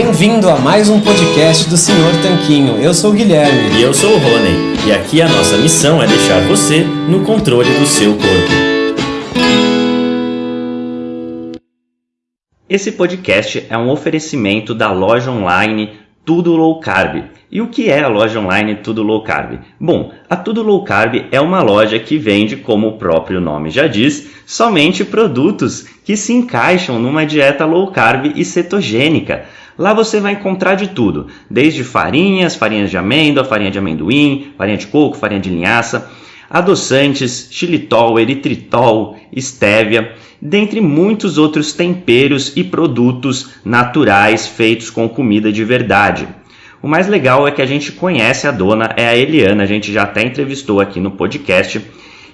Bem-vindo a mais um podcast do Senhor Tanquinho. Eu sou o Guilherme. E eu sou o Rony. E aqui a nossa missão é deixar você no controle do seu corpo. Esse podcast é um oferecimento da loja online Tudo Low Carb. E o que é a loja online Tudo Low Carb? Bom, a Tudo Low Carb é uma loja que vende, como o próprio nome já diz, somente produtos que se encaixam numa dieta low carb e cetogênica. Lá você vai encontrar de tudo, desde farinhas, farinhas de amêndoa, farinha de amendoim, farinha de coco, farinha de linhaça, adoçantes, xilitol, eritritol, estévia, dentre muitos outros temperos e produtos naturais feitos com comida de verdade. O mais legal é que a gente conhece a dona, é a Eliana, a gente já até entrevistou aqui no podcast.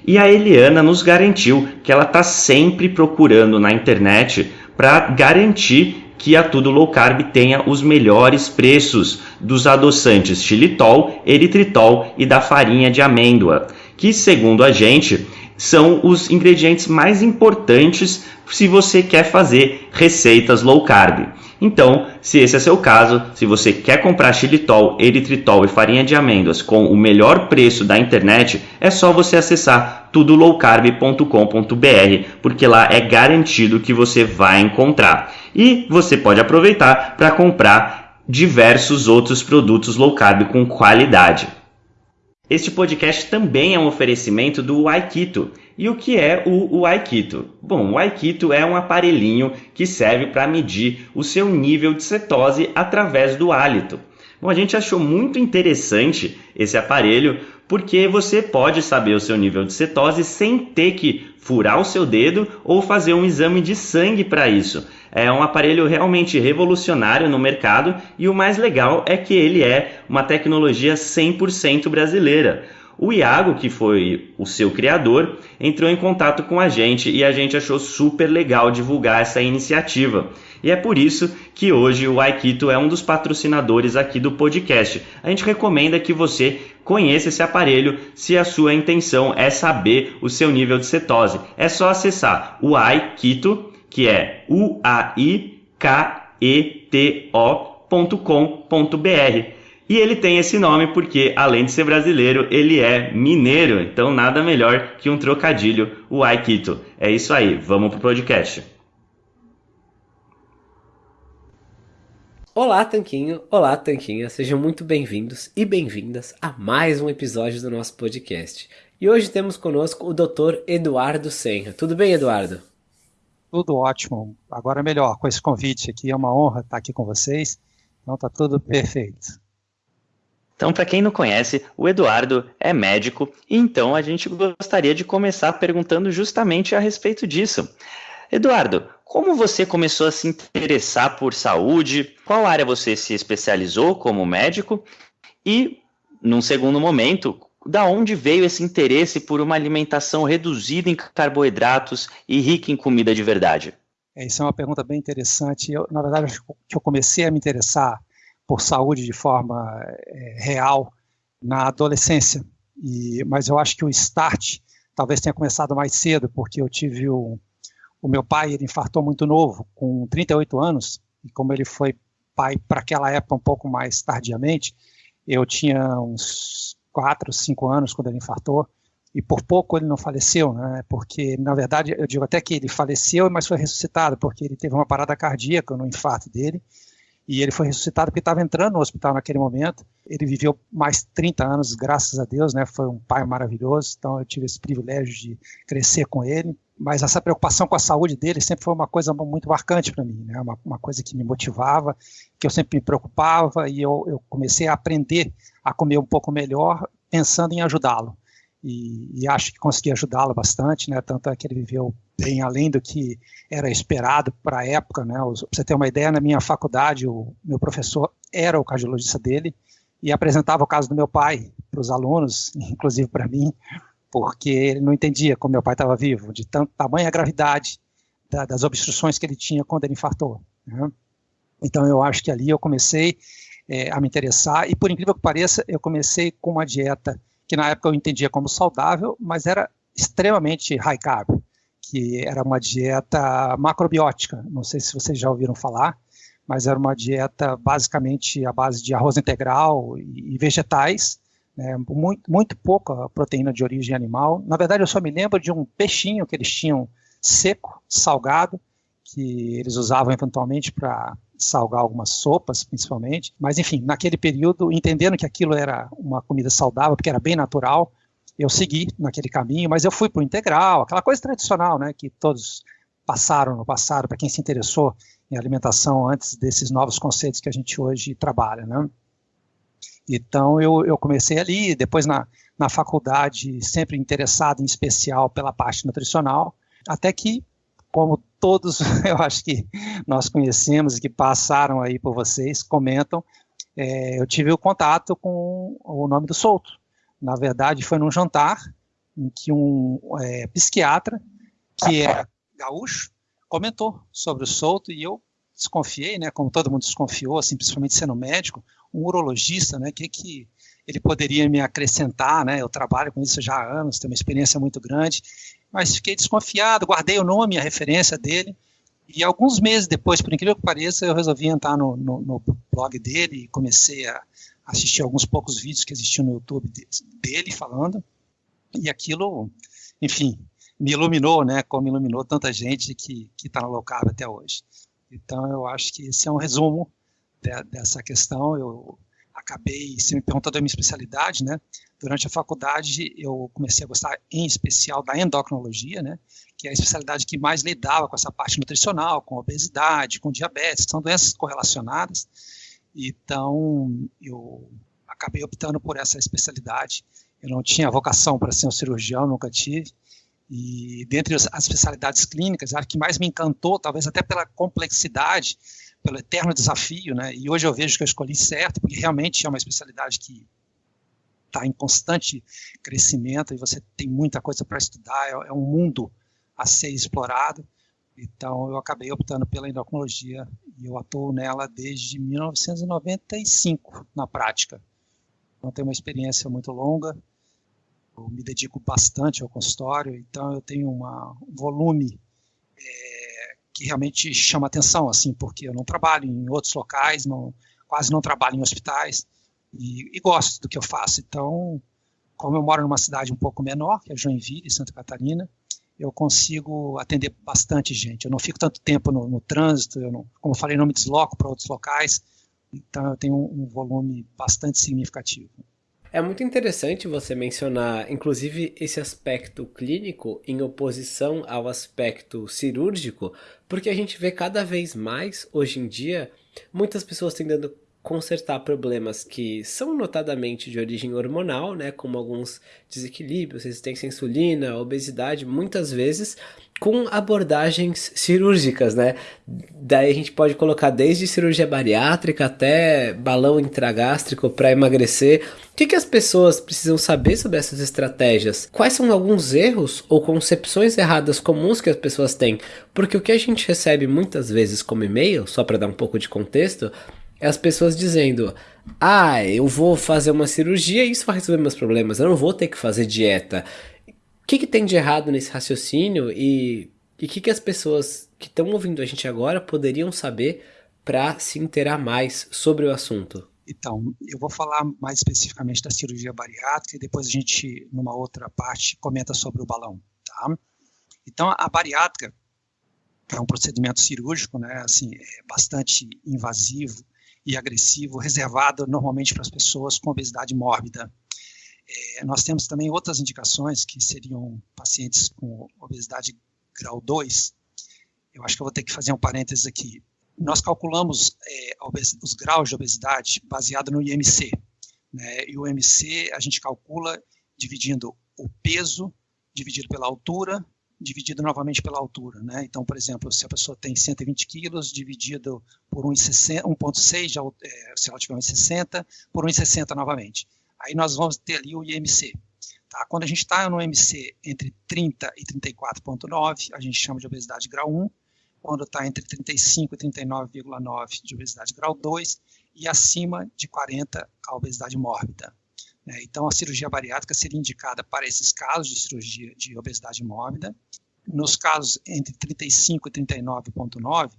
E a Eliana nos garantiu que ela está sempre procurando na internet para garantir que a Tudo Low Carb tenha os melhores preços dos adoçantes xilitol, eritritol e da farinha de amêndoa, que segundo a gente são os ingredientes mais importantes se você quer fazer receitas low carb. Então, se esse é seu caso, se você quer comprar xilitol, eritritol e farinha de amêndoas com o melhor preço da internet, é só você acessar tudolowcarb.com.br, porque lá é garantido que você vai encontrar. E você pode aproveitar para comprar diversos outros produtos low carb com qualidade. Este podcast também é um oferecimento do Aikito. E o que é o, Aikito? Bom, o Aikito é um aparelhinho que serve para medir o seu nível de cetose através do hálito. Bom, a gente achou muito interessante esse aparelho porque você pode saber o seu nível de cetose sem ter que furar o seu dedo ou fazer um exame de sangue para isso. É um aparelho realmente revolucionário no mercado e o mais legal é que ele é uma tecnologia 100% brasileira. O Iago, que foi o seu criador, entrou em contato com a gente e a gente achou super legal divulgar essa iniciativa. E é por isso que hoje o Aikito é um dos patrocinadores aqui do podcast. A gente recomenda que você conheça esse aparelho se a sua intenção é saber o seu nível de cetose. É só acessar o Aikito que é uaiketo.com.br. E ele tem esse nome porque, além de ser brasileiro, ele é mineiro. Então, nada melhor que um trocadilho, o Aikito. É isso aí, vamos pro podcast. Olá, Tanquinho! Olá, Tanquinha! Sejam muito bem-vindos e bem-vindas a mais um episódio do nosso podcast. E hoje temos conosco o Dr. Eduardo Senra. Tudo bem, Eduardo? Tudo ótimo. Agora melhor, com esse convite aqui, é uma honra estar aqui com vocês. Então tá tudo perfeito. Então, para quem não conhece, o Eduardo é médico, e então a gente gostaria de começar perguntando justamente a respeito disso. Eduardo, como você começou a se interessar por saúde? Qual área você se especializou como médico? E, num segundo momento, da onde veio esse interesse por uma alimentação reduzida em carboidratos e rica em comida de verdade? É, isso é uma pergunta bem interessante. Eu, na verdade, que eu comecei a me interessar por saúde de forma é, real na adolescência. E, mas eu acho que o start talvez tenha começado mais cedo, porque eu tive o, meu pai, ele infartou muito novo, com 38 anos, e como ele foi pai para aquela época um pouco mais tardiamente, eu tinha uns quatro, cinco anos quando ele infartou, e por pouco ele não faleceu, né? Porque na verdade eu digo até que ele faleceu, mas foi ressuscitado porque ele teve uma parada cardíaca no infarto dele e ele foi ressuscitado porque estava entrando no hospital naquele momento. Ele viveu mais 30 anos, graças a Deus, né? Foi um pai maravilhoso, então eu tive esse privilégio de crescer com ele. Mas essa preocupação com a saúde dele sempre foi uma coisa muito marcante para mim, né? Uma, uma, coisa que me motivava, que eu sempre me preocupava e eu, eu comecei a aprender a comer um pouco melhor, pensando em ajudá-lo. E, e, acho que consegui ajudá-lo bastante, né? Tanto é que ele viveu bem além do que era esperado para a época, né? Para você ter uma ideia, na minha faculdade, o meu professor era o cardiologista dele e apresentava o caso do meu pai para os alunos, inclusive para mim, porque ele não entendia como meu pai estava vivo, de tanto tamanha gravidade da, das obstruções que ele tinha quando ele infartou. Né? Então eu acho que ali eu comecei é, a me interessar e por incrível que pareça, eu comecei com uma dieta que na época eu entendia como saudável, mas era extremamente high carb, que era uma dieta macrobiótica. Não sei se vocês já ouviram falar, mas era uma dieta basicamente à base de arroz integral e, vegetais, né, muito, muito pouca proteína de origem animal. Na verdade, eu só me lembro de um peixinho que eles tinham seco, salgado, que eles usavam eventualmente para salgar algumas sopas, principalmente. Mas, enfim, naquele período, entendendo que aquilo era uma comida saudável, porque era bem natural, eu segui naquele caminho, mas eu fui para o integral, aquela coisa tradicional, né, que todos passaram no passado, para quem se interessou em alimentação antes desses novos conceitos que a gente hoje trabalha, né. Então, eu, eu comecei ali, depois na, na faculdade, sempre interessado em especial pela parte nutricional, até que, como todos, eu acho que nós conhecemos e que passaram aí por vocês, comentam, é, eu tive o contato com o nome do Souto. Na verdade, foi num jantar em que um é, psiquiatra, que é gaúcho, comentou sobre o Souto e eu desconfiei, né, como todo mundo desconfiou, assim, principalmente sendo médico, um urologista, né, que que ele poderia me acrescentar, né, eu trabalho com isso já há anos, tenho uma experiência muito grande, mas fiquei desconfiado, guardei o nome, a referência dele, e alguns meses depois, por incrível que pareça, eu resolvi entrar no, no, no blog dele e comecei a assistir alguns poucos vídeos que existiam no YouTube dele falando, e aquilo, enfim, me iluminou, né, como iluminou tanta gente que está no low carb até hoje. Então, eu acho que esse é um resumo de, dessa questão. Eu acabei, se me perguntou da minha especialidade, né? Durante a faculdade, eu comecei a gostar, em especial, da endocrinologia, né? Que é a especialidade que mais lidava com essa parte nutricional, com obesidade, com diabetes, são doenças correlacionadas. Então, eu acabei optando por essa especialidade. Eu não tinha vocação para ser um cirurgião, nunca tive. E dentre as especialidades clínicas, a que mais me encantou, talvez até pela complexidade, pelo eterno desafio, né? E hoje eu vejo que eu escolhi certo, porque realmente é uma especialidade que está em constante crescimento e você tem muita coisa para estudar, é, é, um mundo a ser explorado. Então eu acabei optando pela endocrinologia e eu atuo nela desde 1995 na prática. Então tenho uma experiência muito longa. Eu me dedico bastante ao consultório, então eu tenho uma, um volume é, realmente chama atenção, assim, porque eu não trabalho em outros locais, não, quase não trabalho em hospitais e, e, gosto do que eu faço. Então, como eu moro numa cidade um pouco menor, que é Joinville, Santa Catarina, eu consigo atender bastante gente. Eu não fico tanto tempo no, no trânsito, eu não, como eu falei, não me desloco para outros locais, então eu tenho um, um volume bastante significativo. É muito interessante você mencionar, inclusive, esse aspecto clínico em oposição ao aspecto cirúrgico, porque a gente vê cada vez mais, hoje em dia, muitas pessoas tentando consertar problemas que são notadamente de origem hormonal, né, como alguns desequilíbrios, resistência à insulina, obesidade, muitas vezes com abordagens cirúrgicas, né? Daí a gente pode colocar desde cirurgia bariátrica até balão intragástrico para emagrecer. O que, que as pessoas precisam saber sobre essas estratégias? Quais são alguns erros ou concepções erradas comuns que as pessoas têm? Porque o que a gente recebe muitas vezes como e-mail, só para dar um pouco de contexto, é as pessoas dizendo: Ah, eu vou fazer uma cirurgia e isso vai resolver meus problemas, eu não vou ter que fazer dieta. O que, que tem de errado nesse raciocínio e o que, que as pessoas que estão ouvindo a gente agora poderiam saber para se inteirar mais sobre o assunto? Então, eu vou falar mais especificamente da cirurgia bariátrica e depois a gente, numa outra parte, comenta sobre o balão, tá? Então, a bariátrica é um procedimento cirúrgico, né, assim, é bastante invasivo, e agressivo, reservado normalmente para as pessoas com obesidade mórbida. É, nós temos também outras indicações, que seriam pacientes com obesidade grau 2. Eu acho que eu vou ter que fazer um parênteses aqui. Nós calculamos é, os graus de obesidade baseado no IMC. Né? E o IMC a gente calcula dividindo o peso dividido pela altura dividido novamente pela altura. Né? Então, por exemplo, se a pessoa tem 120 quilos, dividido por 1,6, é, se ela tiver 1,60, por 1,60 novamente. Aí nós vamos ter ali o IMC. Tá? Quando a gente está no IMC entre 30 e 34,9, a gente chama de obesidade grau 1. Quando está entre 35 e 39,9 de obesidade grau 2, e acima de 40, a obesidade mórbida. Né? Então, a cirurgia bariátrica seria indicada para esses casos de cirurgia de obesidade mórbida. Nos casos entre 35 e 39,9,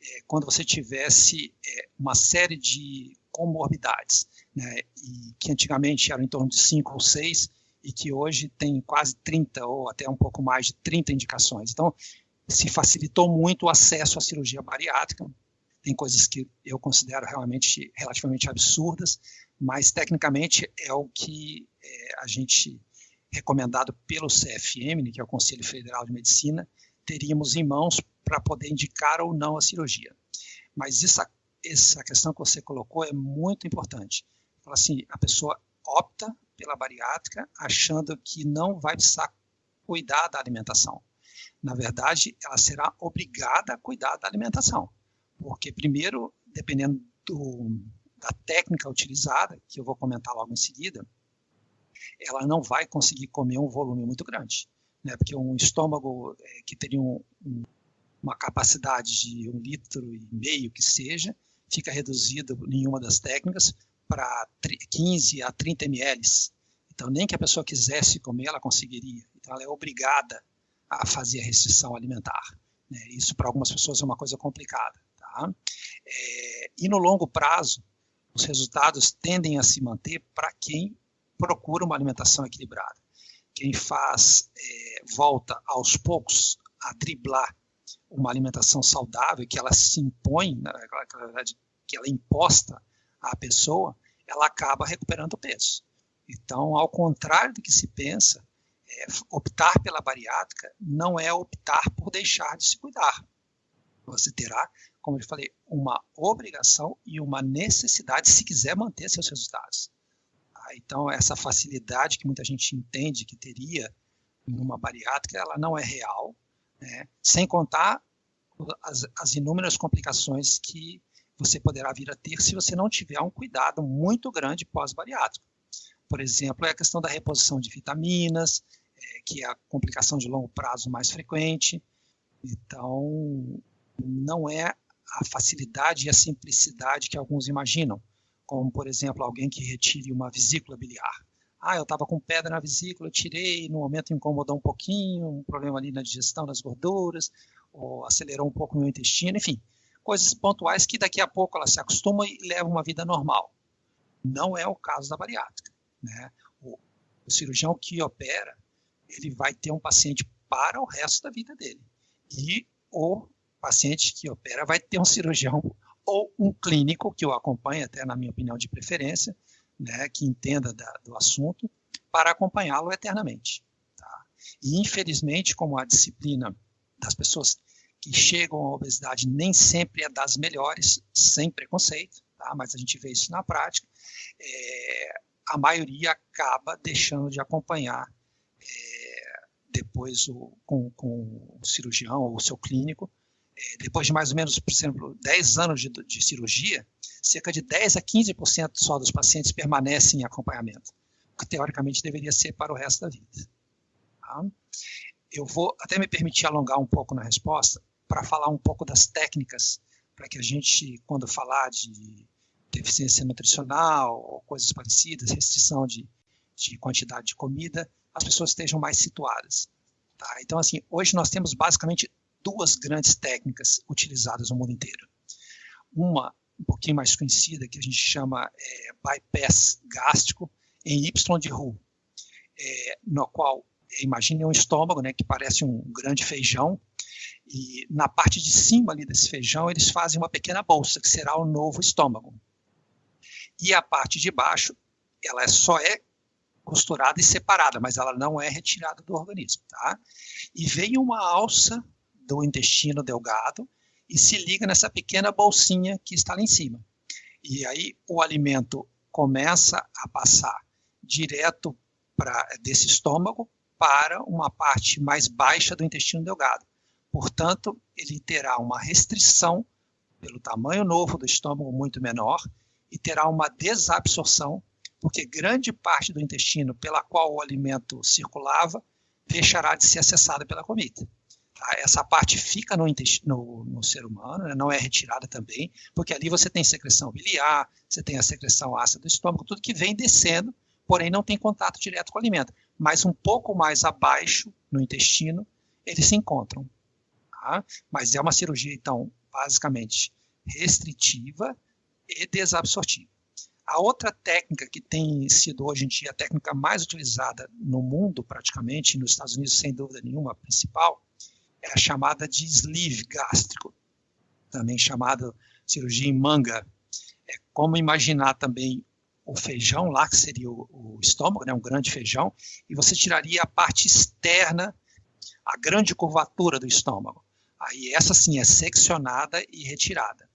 é, quando você tivesse é, uma série de comorbidades, né, e que antigamente eram em torno de 5 ou 6, e que hoje tem quase 30 ou até um pouco mais de 30 indicações. Então, se facilitou muito o acesso à cirurgia bariátrica. Tem coisas que eu considero realmente relativamente absurdas, mas tecnicamente é o que é, a gente recomendado pelo CFM, né, que é o Conselho Federal de Medicina, teríamos em mãos para poder indicar ou não a cirurgia. Mas essa, essa questão que você colocou é muito importante. Assim, a pessoa opta pela bariátrica achando que não vai precisar cuidar da alimentação. Na verdade, ela será obrigada a cuidar da alimentação, porque primeiro, dependendo do, da técnica utilizada, que eu vou comentar logo em seguida, ela não vai conseguir comer um volume muito grande, né? Porque um estômago é, que teria um, um, uma capacidade de um litro e meio que seja, fica reduzido em uma das técnicas para 15 a 30 ml. Então, nem que a pessoa quisesse comer, ela conseguiria. Então, ela é obrigada a fazer a restrição alimentar. Né? Isso, para algumas pessoas, é uma coisa complicada. Tá? É, e no longo prazo, os resultados tendem a se manter para quem procura uma alimentação equilibrada. Quem faz, é, volta aos poucos a driblar uma alimentação saudável, que ela se impõe, na verdade, que ela é imposta à pessoa, ela acaba recuperando peso. Então, ao contrário do que se pensa, é, optar pela bariátrica não é optar por deixar de se cuidar. Você terá, como eu falei, uma obrigação e uma necessidade se quiser manter seus resultados. Tá? Então, essa facilidade que muita gente entende que teria numa bariátrica, ela não é real, né? sem contar as, as inúmeras complicações que você poderá vir a ter se você não tiver um cuidado muito grande pós-bariátrico. Por exemplo, é a questão da reposição de vitaminas, é, que é a complicação de longo prazo mais frequente. Então, não é a facilidade e a simplicidade que alguns imaginam, como, por exemplo, alguém que retire uma vesícula biliar. Ah, eu estava com pedra na vesícula, tirei, no momento incomodou um pouquinho, um problema ali na digestão das gorduras, ou acelerou um pouco o meu intestino, enfim, coisas pontuais que daqui a pouco ela se acostuma e leva uma vida normal. Não é o caso da bariátrica. Né? O, o cirurgião que opera, ele vai ter um paciente para o resto da vida dele. E o paciente que opera vai ter um cirurgião ou um clínico que o acompanhe, até na minha opinião de preferência, né, que entenda da, do assunto, para acompanhá-lo eternamente. Tá? E, infelizmente, como a disciplina das pessoas que chegam à obesidade nem sempre é das melhores, sem preconceito, tá? mas a gente vê isso na prática, é, a maioria acaba deixando de acompanhar é, depois o, com, com, o cirurgião ou o seu clínico. Depois de mais ou menos, por exemplo, 10 anos de, de cirurgia, cerca de 10 a 15% só dos pacientes permanecem em acompanhamento, o que teoricamente deveria ser para o resto da vida. Tá? Eu vou até me permitir alongar um pouco na resposta para falar um pouco das técnicas, para que a gente, quando falar de deficiência nutricional ou coisas parecidas, restrição de, de quantidade de comida, as pessoas estejam mais situadas. Tá? Então, assim, hoje nós temos basicamente duas grandes técnicas utilizadas no mundo inteiro. Uma, um pouquinho mais conhecida, que a gente chama é, bypass gástrico, em Y de Roux, é, no qual, imagine um estômago, né, que parece um grande feijão, e na parte de cima ali desse feijão, eles fazem uma pequena bolsa, que será o novo estômago e a parte de baixo, ela é só é costurada e separada, mas ela não é retirada do organismo, tá? E vem uma alça do intestino delgado e se liga nessa pequena bolsinha que está lá em cima. E aí o alimento começa a passar direto para desse estômago para uma parte mais baixa do intestino delgado. Portanto, ele terá uma restrição pelo tamanho novo do estômago muito menor e terá uma desabsorção, porque grande parte do intestino pela qual o alimento circulava deixará de ser acessada pela comida. Essa parte fica no, no, no ser humano, né? não é retirada também, porque ali você tem secreção biliar, você tem a secreção ácida do estômago, tudo que vem descendo, porém não tem contato direto com o alimento. Mas um pouco mais abaixo, no intestino, eles se encontram. Tá? Mas é uma cirurgia, então, basicamente restritiva e desabsortiva. A outra técnica que tem sido hoje em dia a técnica mais utilizada no mundo, praticamente, nos Estados Unidos, sem dúvida nenhuma, a principal, é a chamada de sleeve gástrico, também chamada cirurgia em manga. É como imaginar também o feijão lá, que seria o, o estômago, né, um grande feijão, e você tiraria a parte externa, a grande curvatura do estômago. Aí essa sim é seccionada e retirada.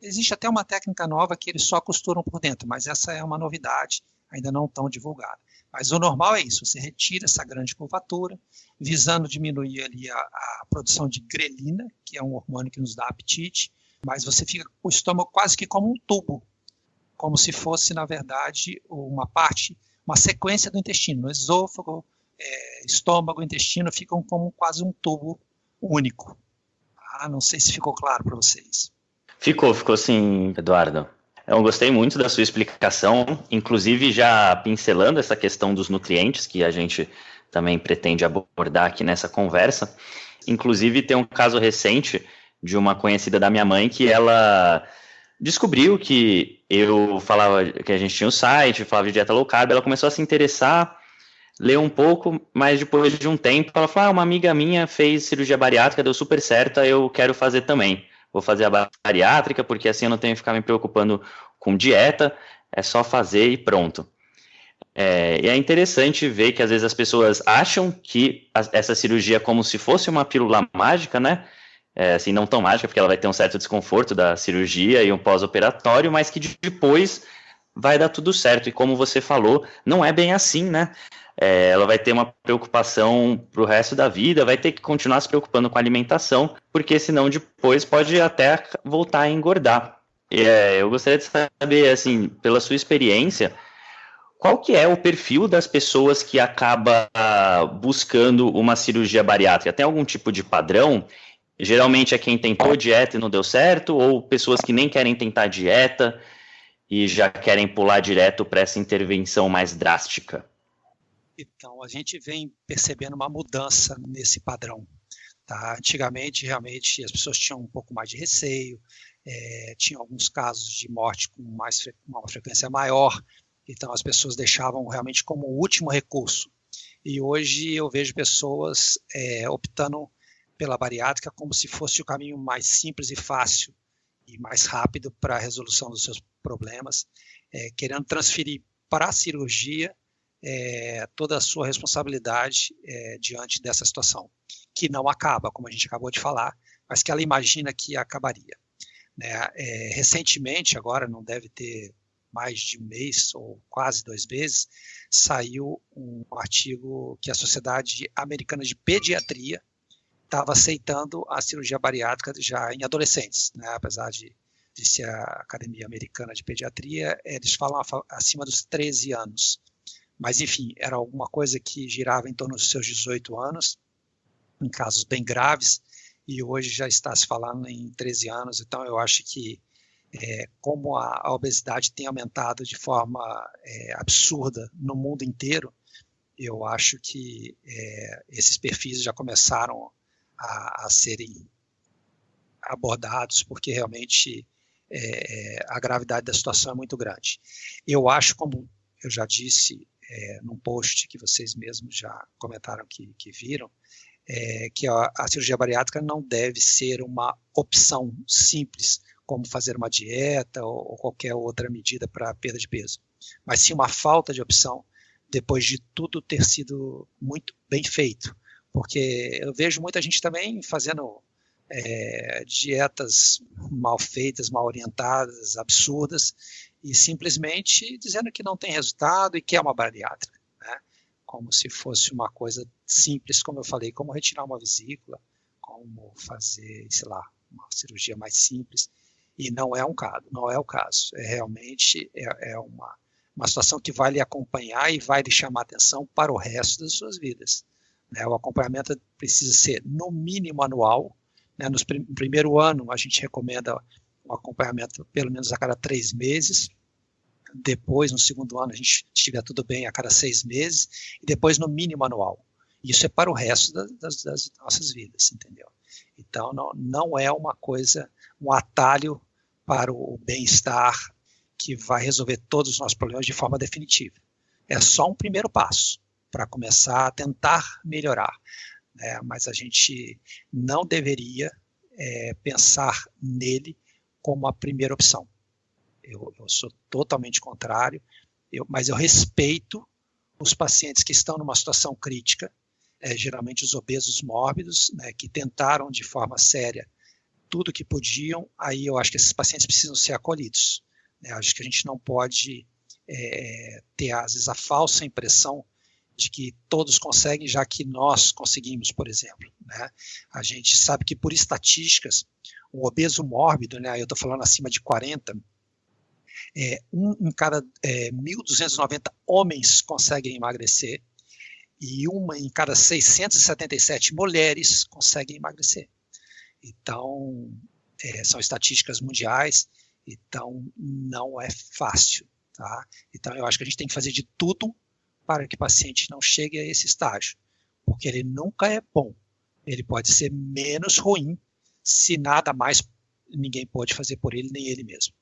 Existe até uma técnica nova que eles só costuram por dentro, mas essa é uma novidade, ainda não tão divulgada. Mas o normal é isso, você retira essa grande curvatura, visando diminuir ali a, a produção de grelina, que é um hormônio que nos dá apetite, mas você fica com o estômago quase que como um tubo, como se fosse, na verdade, uma parte, uma sequência do intestino. O esôfago, é, estômago, intestino ficam como quase um tubo único. Ah, não sei se ficou claro para vocês. Ficou, ficou sim, Eduardo. Eu gostei muito da sua explicação, inclusive já pincelando essa questão dos nutrientes que a gente também pretende abordar aqui nessa conversa. Inclusive tem um caso recente de uma conhecida da minha mãe que ela descobriu que eu falava que a gente tinha um site, falava de dieta low carb, ela começou a se interessar, leu um pouco, mas depois de um tempo ela falou: ah, uma amiga minha fez cirurgia bariátrica, deu super certo, eu quero fazer também. Vou fazer a bariátrica, porque assim eu não tenho que ficar me preocupando com dieta, é só fazer e pronto. É, e é interessante ver que às vezes as pessoas acham que a, essa cirurgia é como se fosse uma pílula mágica, né? é, assim, não tão mágica, porque ela vai ter um certo desconforto da cirurgia e um pós-operatório, mas que depois vai dar tudo certo. E como você falou, não é bem assim, né? É, ela vai ter uma preocupação para o resto da vida, vai ter que continuar se preocupando com a alimentação, porque senão depois pode até voltar a engordar. É, eu gostaria de saber, assim, pela sua experiência, qual que é o perfil das pessoas que acaba buscando uma cirurgia bariátrica? Tem algum tipo de padrão? Geralmente é quem tentou dieta e não deu certo, ou pessoas que nem querem tentar dieta e já querem pular direto para essa intervenção mais drástica? Então, a gente vem percebendo uma mudança nesse padrão. Tá? Antigamente, realmente, as pessoas tinham um pouco mais de receio, é, tinham alguns casos de morte com mais, uma frequência maior, então as pessoas deixavam realmente como último recurso. E hoje eu vejo pessoas é, optando pela bariátrica como se fosse o caminho mais simples e fácil e mais rápido para a resolução dos seus problemas, é, querendo transferir para a cirurgia é, toda a sua responsabilidade é, diante dessa situação, que não acaba, como a gente acabou de falar, mas que ela imagina que acabaria. Né? É, recentemente, agora não deve ter mais de um mês ou quase dois meses, saiu um artigo que a Sociedade Americana de Pediatria estava aceitando a cirurgia bariátrica já em adolescentes, né? apesar de, de ser a Academia Americana de Pediatria, eles falam acima dos 13 anos. Mas, enfim, era alguma coisa que girava em torno dos seus 18 anos, em casos bem graves, e hoje já está se falando em 13 anos, então eu acho que é, como a, a, obesidade tem aumentado de forma é, absurda no mundo inteiro, eu acho que é, esses perfis já começaram a, a serem abordados, porque realmente é, a gravidade da situação é muito grande. Eu acho, como eu já disse é, num post que vocês mesmos já comentaram que, que viram, é, que a, a, cirurgia bariátrica não deve ser uma opção simples, como fazer uma dieta ou, ou qualquer outra medida para perda de peso, mas sim uma falta de opção depois de tudo ter sido muito bem feito. Porque eu vejo muita gente também fazendo é, dietas mal feitas, mal orientadas, absurdas, e simplesmente dizendo que não tem resultado e que é uma bariátrica, né? como se fosse uma coisa simples, como eu falei, como retirar uma vesícula, como fazer, sei lá, uma cirurgia mais simples, e não é um caso, não é o caso, é realmente é, é uma, uma situação que vai lhe acompanhar e vai lhe chamar atenção para o resto das suas vidas. Né? O acompanhamento precisa ser, no mínimo, anual. Né? No prim primeiro ano, a gente recomenda um acompanhamento pelo menos a cada três meses. Depois, no segundo ano, a gente estiver tudo bem a cada seis meses. E depois, no mínimo, anual. Isso é para o resto das, das nossas vidas, entendeu? Então, não, não é uma coisa, um atalho para o bem-estar que vai resolver todos os nossos problemas de forma definitiva. É só um primeiro passo para começar a tentar melhorar. Né? Mas a gente não deveria é, pensar nele como a primeira opção. Eu, eu sou totalmente contrário, eu, mas eu respeito os pacientes que estão numa situação crítica, é, geralmente os obesos mórbidos, né, que tentaram de forma séria tudo que podiam, aí eu acho que esses pacientes precisam ser acolhidos. Né, acho que a gente não pode é, ter, às vezes, a falsa impressão de que todos conseguem, já que nós conseguimos, por exemplo. Né? A gente sabe que, por estatísticas, o obeso mórbido, né, eu estou falando acima de 40, é, um em cada é, 1.290 homens conseguem emagrecer e uma em cada 677 mulheres conseguem emagrecer. Então, é, são estatísticas mundiais, então não é fácil. Tá? Então, eu acho que a gente tem que fazer de tudo para que o paciente não chegue a esse estágio, porque ele nunca é bom. Ele pode ser menos ruim se nada mais ninguém pode fazer por ele, nem ele mesmo.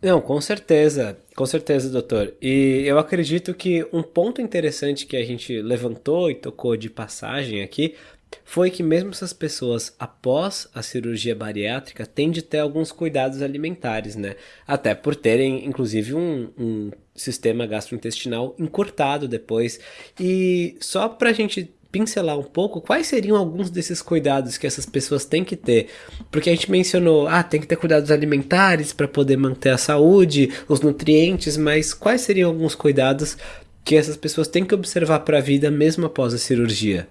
Não, com certeza, com certeza, doutor. E eu acredito que um ponto interessante que a gente levantou e tocou de passagem aqui foi que mesmo essas pessoas após a cirurgia bariátrica têm de ter alguns cuidados alimentares, né? Até por terem, inclusive, um, um sistema gastrointestinal encurtado depois. E só para a gente pincelar um pouco quais seriam alguns desses cuidados que essas pessoas têm que ter. Porque a gente mencionou, ah, tem que ter cuidados alimentares para poder manter a saúde, os nutrientes, mas quais seriam alguns cuidados que essas pessoas têm que observar para a vida mesmo após a cirurgia?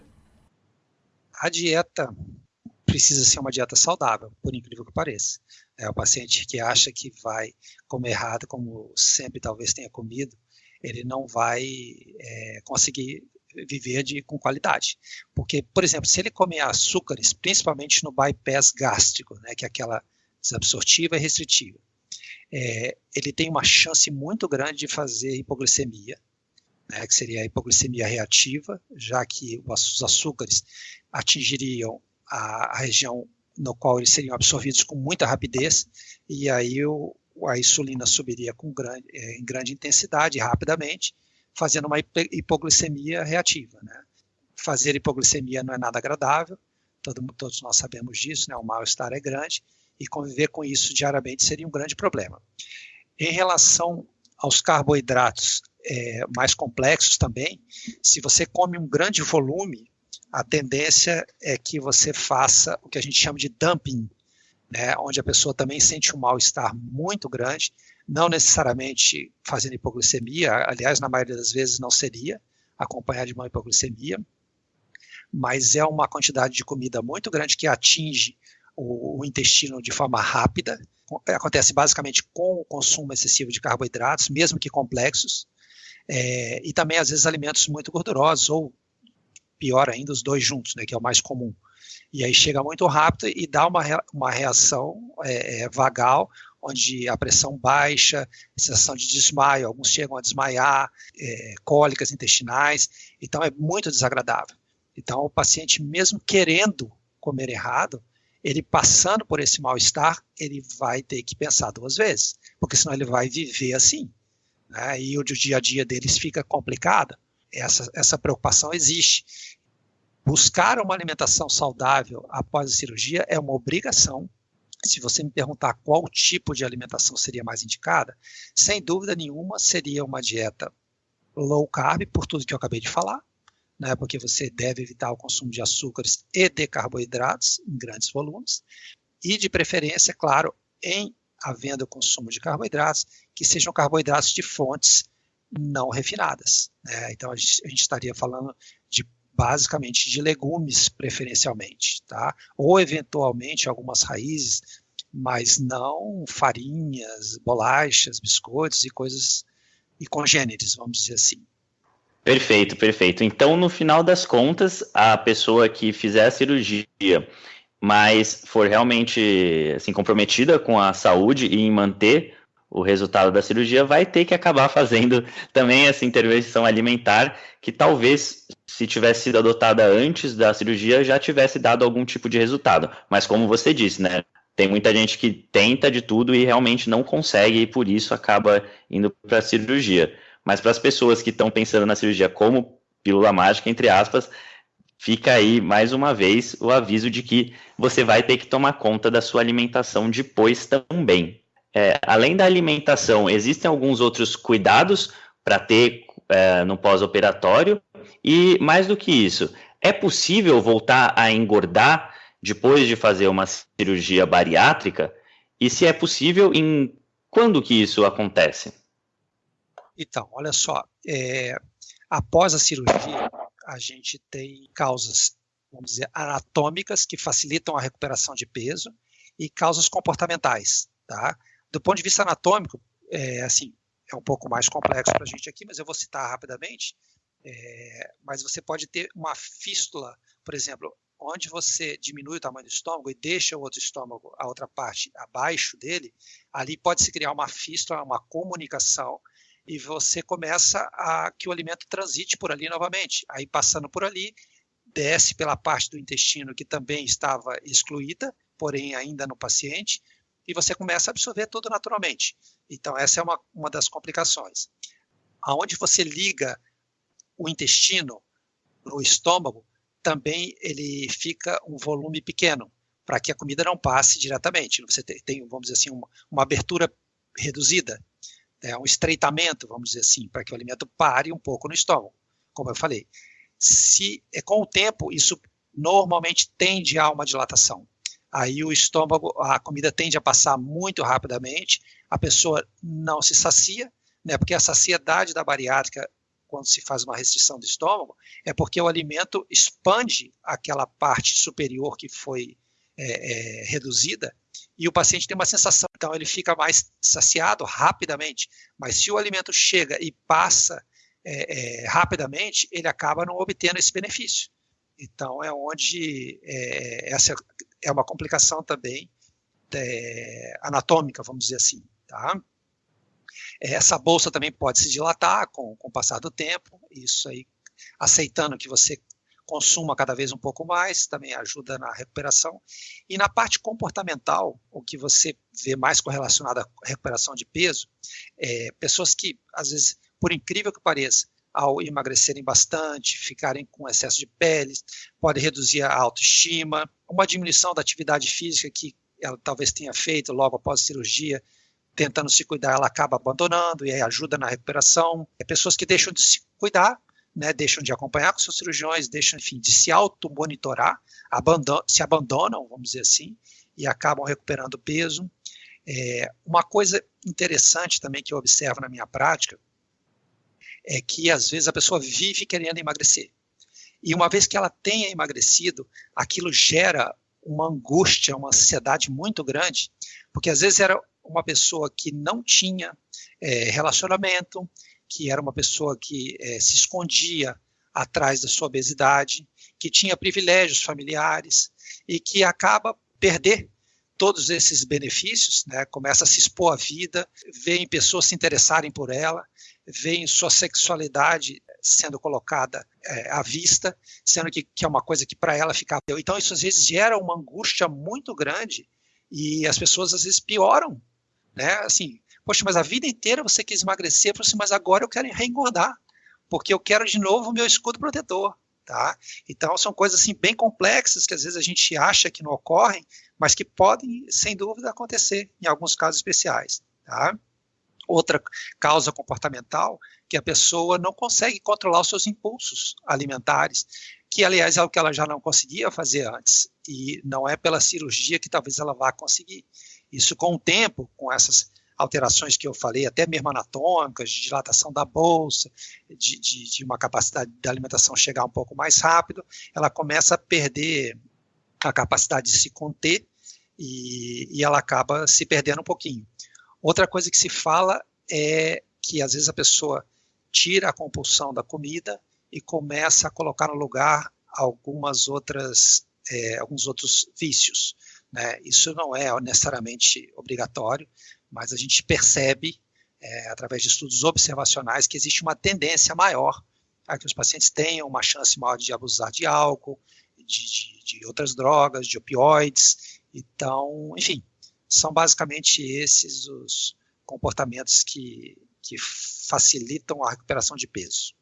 A dieta precisa ser uma dieta saudável, por incrível que pareça. É o paciente que acha que vai comer errado, como sempre talvez tenha comido, ele não vai é, conseguir viver de, com qualidade. Porque, por exemplo, se ele comer açúcares, principalmente no bypass gástrico, né, que é aquela desabsortiva e restritiva, é, ele tem uma chance muito grande de fazer hipoglicemia, né, que seria a hipoglicemia reativa, já que os açúcares atingiriam a, a região no qual eles seriam absorvidos com muita rapidez, e aí o, a insulina subiria com grande, é, em grande intensidade, rapidamente, fazendo uma hipoglicemia reativa. Né? Fazer hipoglicemia não é nada agradável, todo, todos nós sabemos disso, né? o mal-estar é grande, e conviver com isso diariamente seria um grande problema. Em relação aos carboidratos é, mais complexos também, se você come um grande volume, a tendência é que você faça o que a gente chama de dumping, né, onde a pessoa também sente um mal-estar muito grande, não necessariamente fazendo hipoglicemia, aliás, na maioria das vezes não seria acompanhado de uma hipoglicemia, mas é uma quantidade de comida muito grande que atinge o, o intestino de forma rápida. Acontece basicamente com o consumo excessivo de carboidratos, mesmo que complexos, é, e também às vezes alimentos muito gordurosos, ou pior ainda, os dois juntos, né, que é o mais comum. E aí chega muito rápido e dá uma, uma reação é, é, vagal onde a pressão baixa, sensação de desmaio, alguns chegam a desmaiar, é, cólicas intestinais, então é muito desagradável. Então, o paciente, mesmo querendo comer errado, ele passando por esse mal-estar, ele vai ter que pensar duas vezes, porque senão ele vai viver assim. Né? E o dia a dia deles fica complicado. Essa, essa preocupação existe. Buscar uma alimentação saudável após a cirurgia é uma obrigação, se você me perguntar qual tipo de alimentação seria mais indicada, sem dúvida nenhuma seria uma dieta low carb, por tudo que eu acabei de falar, né, porque você deve evitar o consumo de açúcares e de carboidratos em grandes volumes, e de preferência, claro, em havendo o consumo de carboidratos, que sejam carboidratos de fontes não refinadas. Né? Então, a gente, a gente estaria falando basicamente de legumes preferencialmente, tá? Ou eventualmente algumas raízes, mas não farinhas, bolachas, biscoitos e coisas e congêneres, vamos dizer assim. Perfeito, perfeito. Então, no final das contas, a pessoa que fizer a cirurgia, mas for realmente assim comprometida com a saúde e em manter o resultado da cirurgia, vai ter que acabar fazendo também essa intervenção alimentar, que talvez, se tivesse sido adotada antes da cirurgia, já tivesse dado algum tipo de resultado. Mas como você disse, né? Tem muita gente que tenta de tudo e realmente não consegue, e por isso acaba indo para a cirurgia. Mas para as pessoas que estão pensando na cirurgia como pílula mágica, entre aspas, fica aí mais uma vez o aviso de que você vai ter que tomar conta da sua alimentação depois também. É, além da alimentação, existem alguns outros cuidados para ter é, no pós-operatório? E mais do que isso, é possível voltar a engordar depois de fazer uma cirurgia bariátrica? E se é possível, em quando que isso acontece? Então, olha só, é, após a cirurgia, a gente tem causas, vamos dizer, anatômicas que facilitam a recuperação de peso e causas comportamentais, tá? Do ponto de vista anatômico, é, assim, é um pouco mais complexo para a gente aqui, mas eu vou citar rapidamente. É, mas você pode ter uma fístula, por exemplo, onde você diminui o tamanho do estômago e deixa o outro estômago, a outra parte abaixo dele, ali pode se criar uma fístula, uma comunicação, e você começa a que o alimento transite por ali novamente. Aí passando por ali, desce pela parte do intestino que também estava excluída, porém ainda no paciente, e você começa a absorver tudo naturalmente. Então, essa é uma, uma das complicações. Aonde você liga o intestino no estômago, também ele fica um volume pequeno, para que a comida não passe diretamente. Você tem, vamos dizer assim, uma, uma abertura reduzida, é um estreitamento, vamos dizer assim, para que o alimento pare um pouco no estômago, como eu falei. Se é com o tempo, isso normalmente tende a uma dilatação aí o estômago, a comida tende a passar muito rapidamente, a pessoa não se sacia, né, porque a saciedade da bariátrica, quando se faz uma restrição do estômago, é porque o alimento expande aquela parte superior que foi é, é, reduzida, e o paciente tem uma sensação, então ele fica mais saciado rapidamente, mas se o alimento chega e passa é, é rapidamente, ele acaba não obtendo esse benefício. Então é onde é, essa é uma complicação também é, anatômica, vamos dizer assim. Tá? Essa bolsa também pode se dilatar com, com o passar do tempo, isso aí, aceitando que você consuma cada vez um pouco mais, também ajuda na recuperação. E na parte comportamental, o que você vê mais correlacionado à recuperação de peso, é pessoas que, às vezes, por incrível que pareça, ao emagrecerem bastante, ficarem com excesso de pele, pode reduzir a autoestima, uma diminuição da atividade física que ela talvez tenha feito logo após a cirurgia, tentando se cuidar, ela acaba abandonando e ajuda na recuperação. É pessoas que deixam de se cuidar, né, deixam de acompanhar com seus cirurgiões, deixam, enfim, de se auto-monitorar, abandon se abandonam, vamos dizer assim, e acabam recuperando peso. É, uma coisa interessante também que eu observo na minha prática é que às vezes a pessoa vive querendo emagrecer. E uma vez que ela tenha emagrecido, aquilo gera uma angústia, uma ansiedade muito grande, porque às vezes era uma pessoa que não tinha é, relacionamento, que era uma pessoa que é, se escondia atrás da sua obesidade, que tinha privilégios familiares e que acaba perder todos esses benefícios, né, começa a se expor à vida, vê pessoas se interessarem por ela, vê sua sexualidade sendo colocada é, à vista, sendo que, que é uma coisa que para ela fica. Então, isso às vezes gera uma angústia muito grande e as pessoas às vezes pioram, né? Assim, poxa, mas a vida inteira você quis emagrecer, assim, mas agora eu quero reengordar, porque eu quero de novo o meu escudo protetor. Tá? Então são coisas assim bem complexas que às vezes a gente acha que não ocorrem, mas que podem sem dúvida acontecer em alguns casos especiais. Tá? Outra causa comportamental que a pessoa não consegue controlar os seus impulsos alimentares, que aliás é o que ela já não conseguia fazer antes e não é pela cirurgia que talvez ela vá conseguir. Isso com o tempo, com essas alterações que eu falei, até mesmo anatômicas, de dilatação da bolsa, de, de, de uma capacidade da alimentação chegar um pouco mais rápido, ela começa a perder a capacidade de se conter e, e ela acaba se perdendo um pouquinho. Outra coisa que se fala é que às vezes a pessoa tira a compulsão da comida e começa a colocar no lugar algumas outras, é, alguns outros vícios. Né? Isso não é necessariamente obrigatório, mas a gente percebe, é, através de estudos observacionais, que existe uma tendência maior a que os pacientes tenham uma chance maior de abusar de álcool, de, de, de outras drogas, de opioides. Então, enfim, são basicamente esses os comportamentos que, que facilitam a recuperação de peso.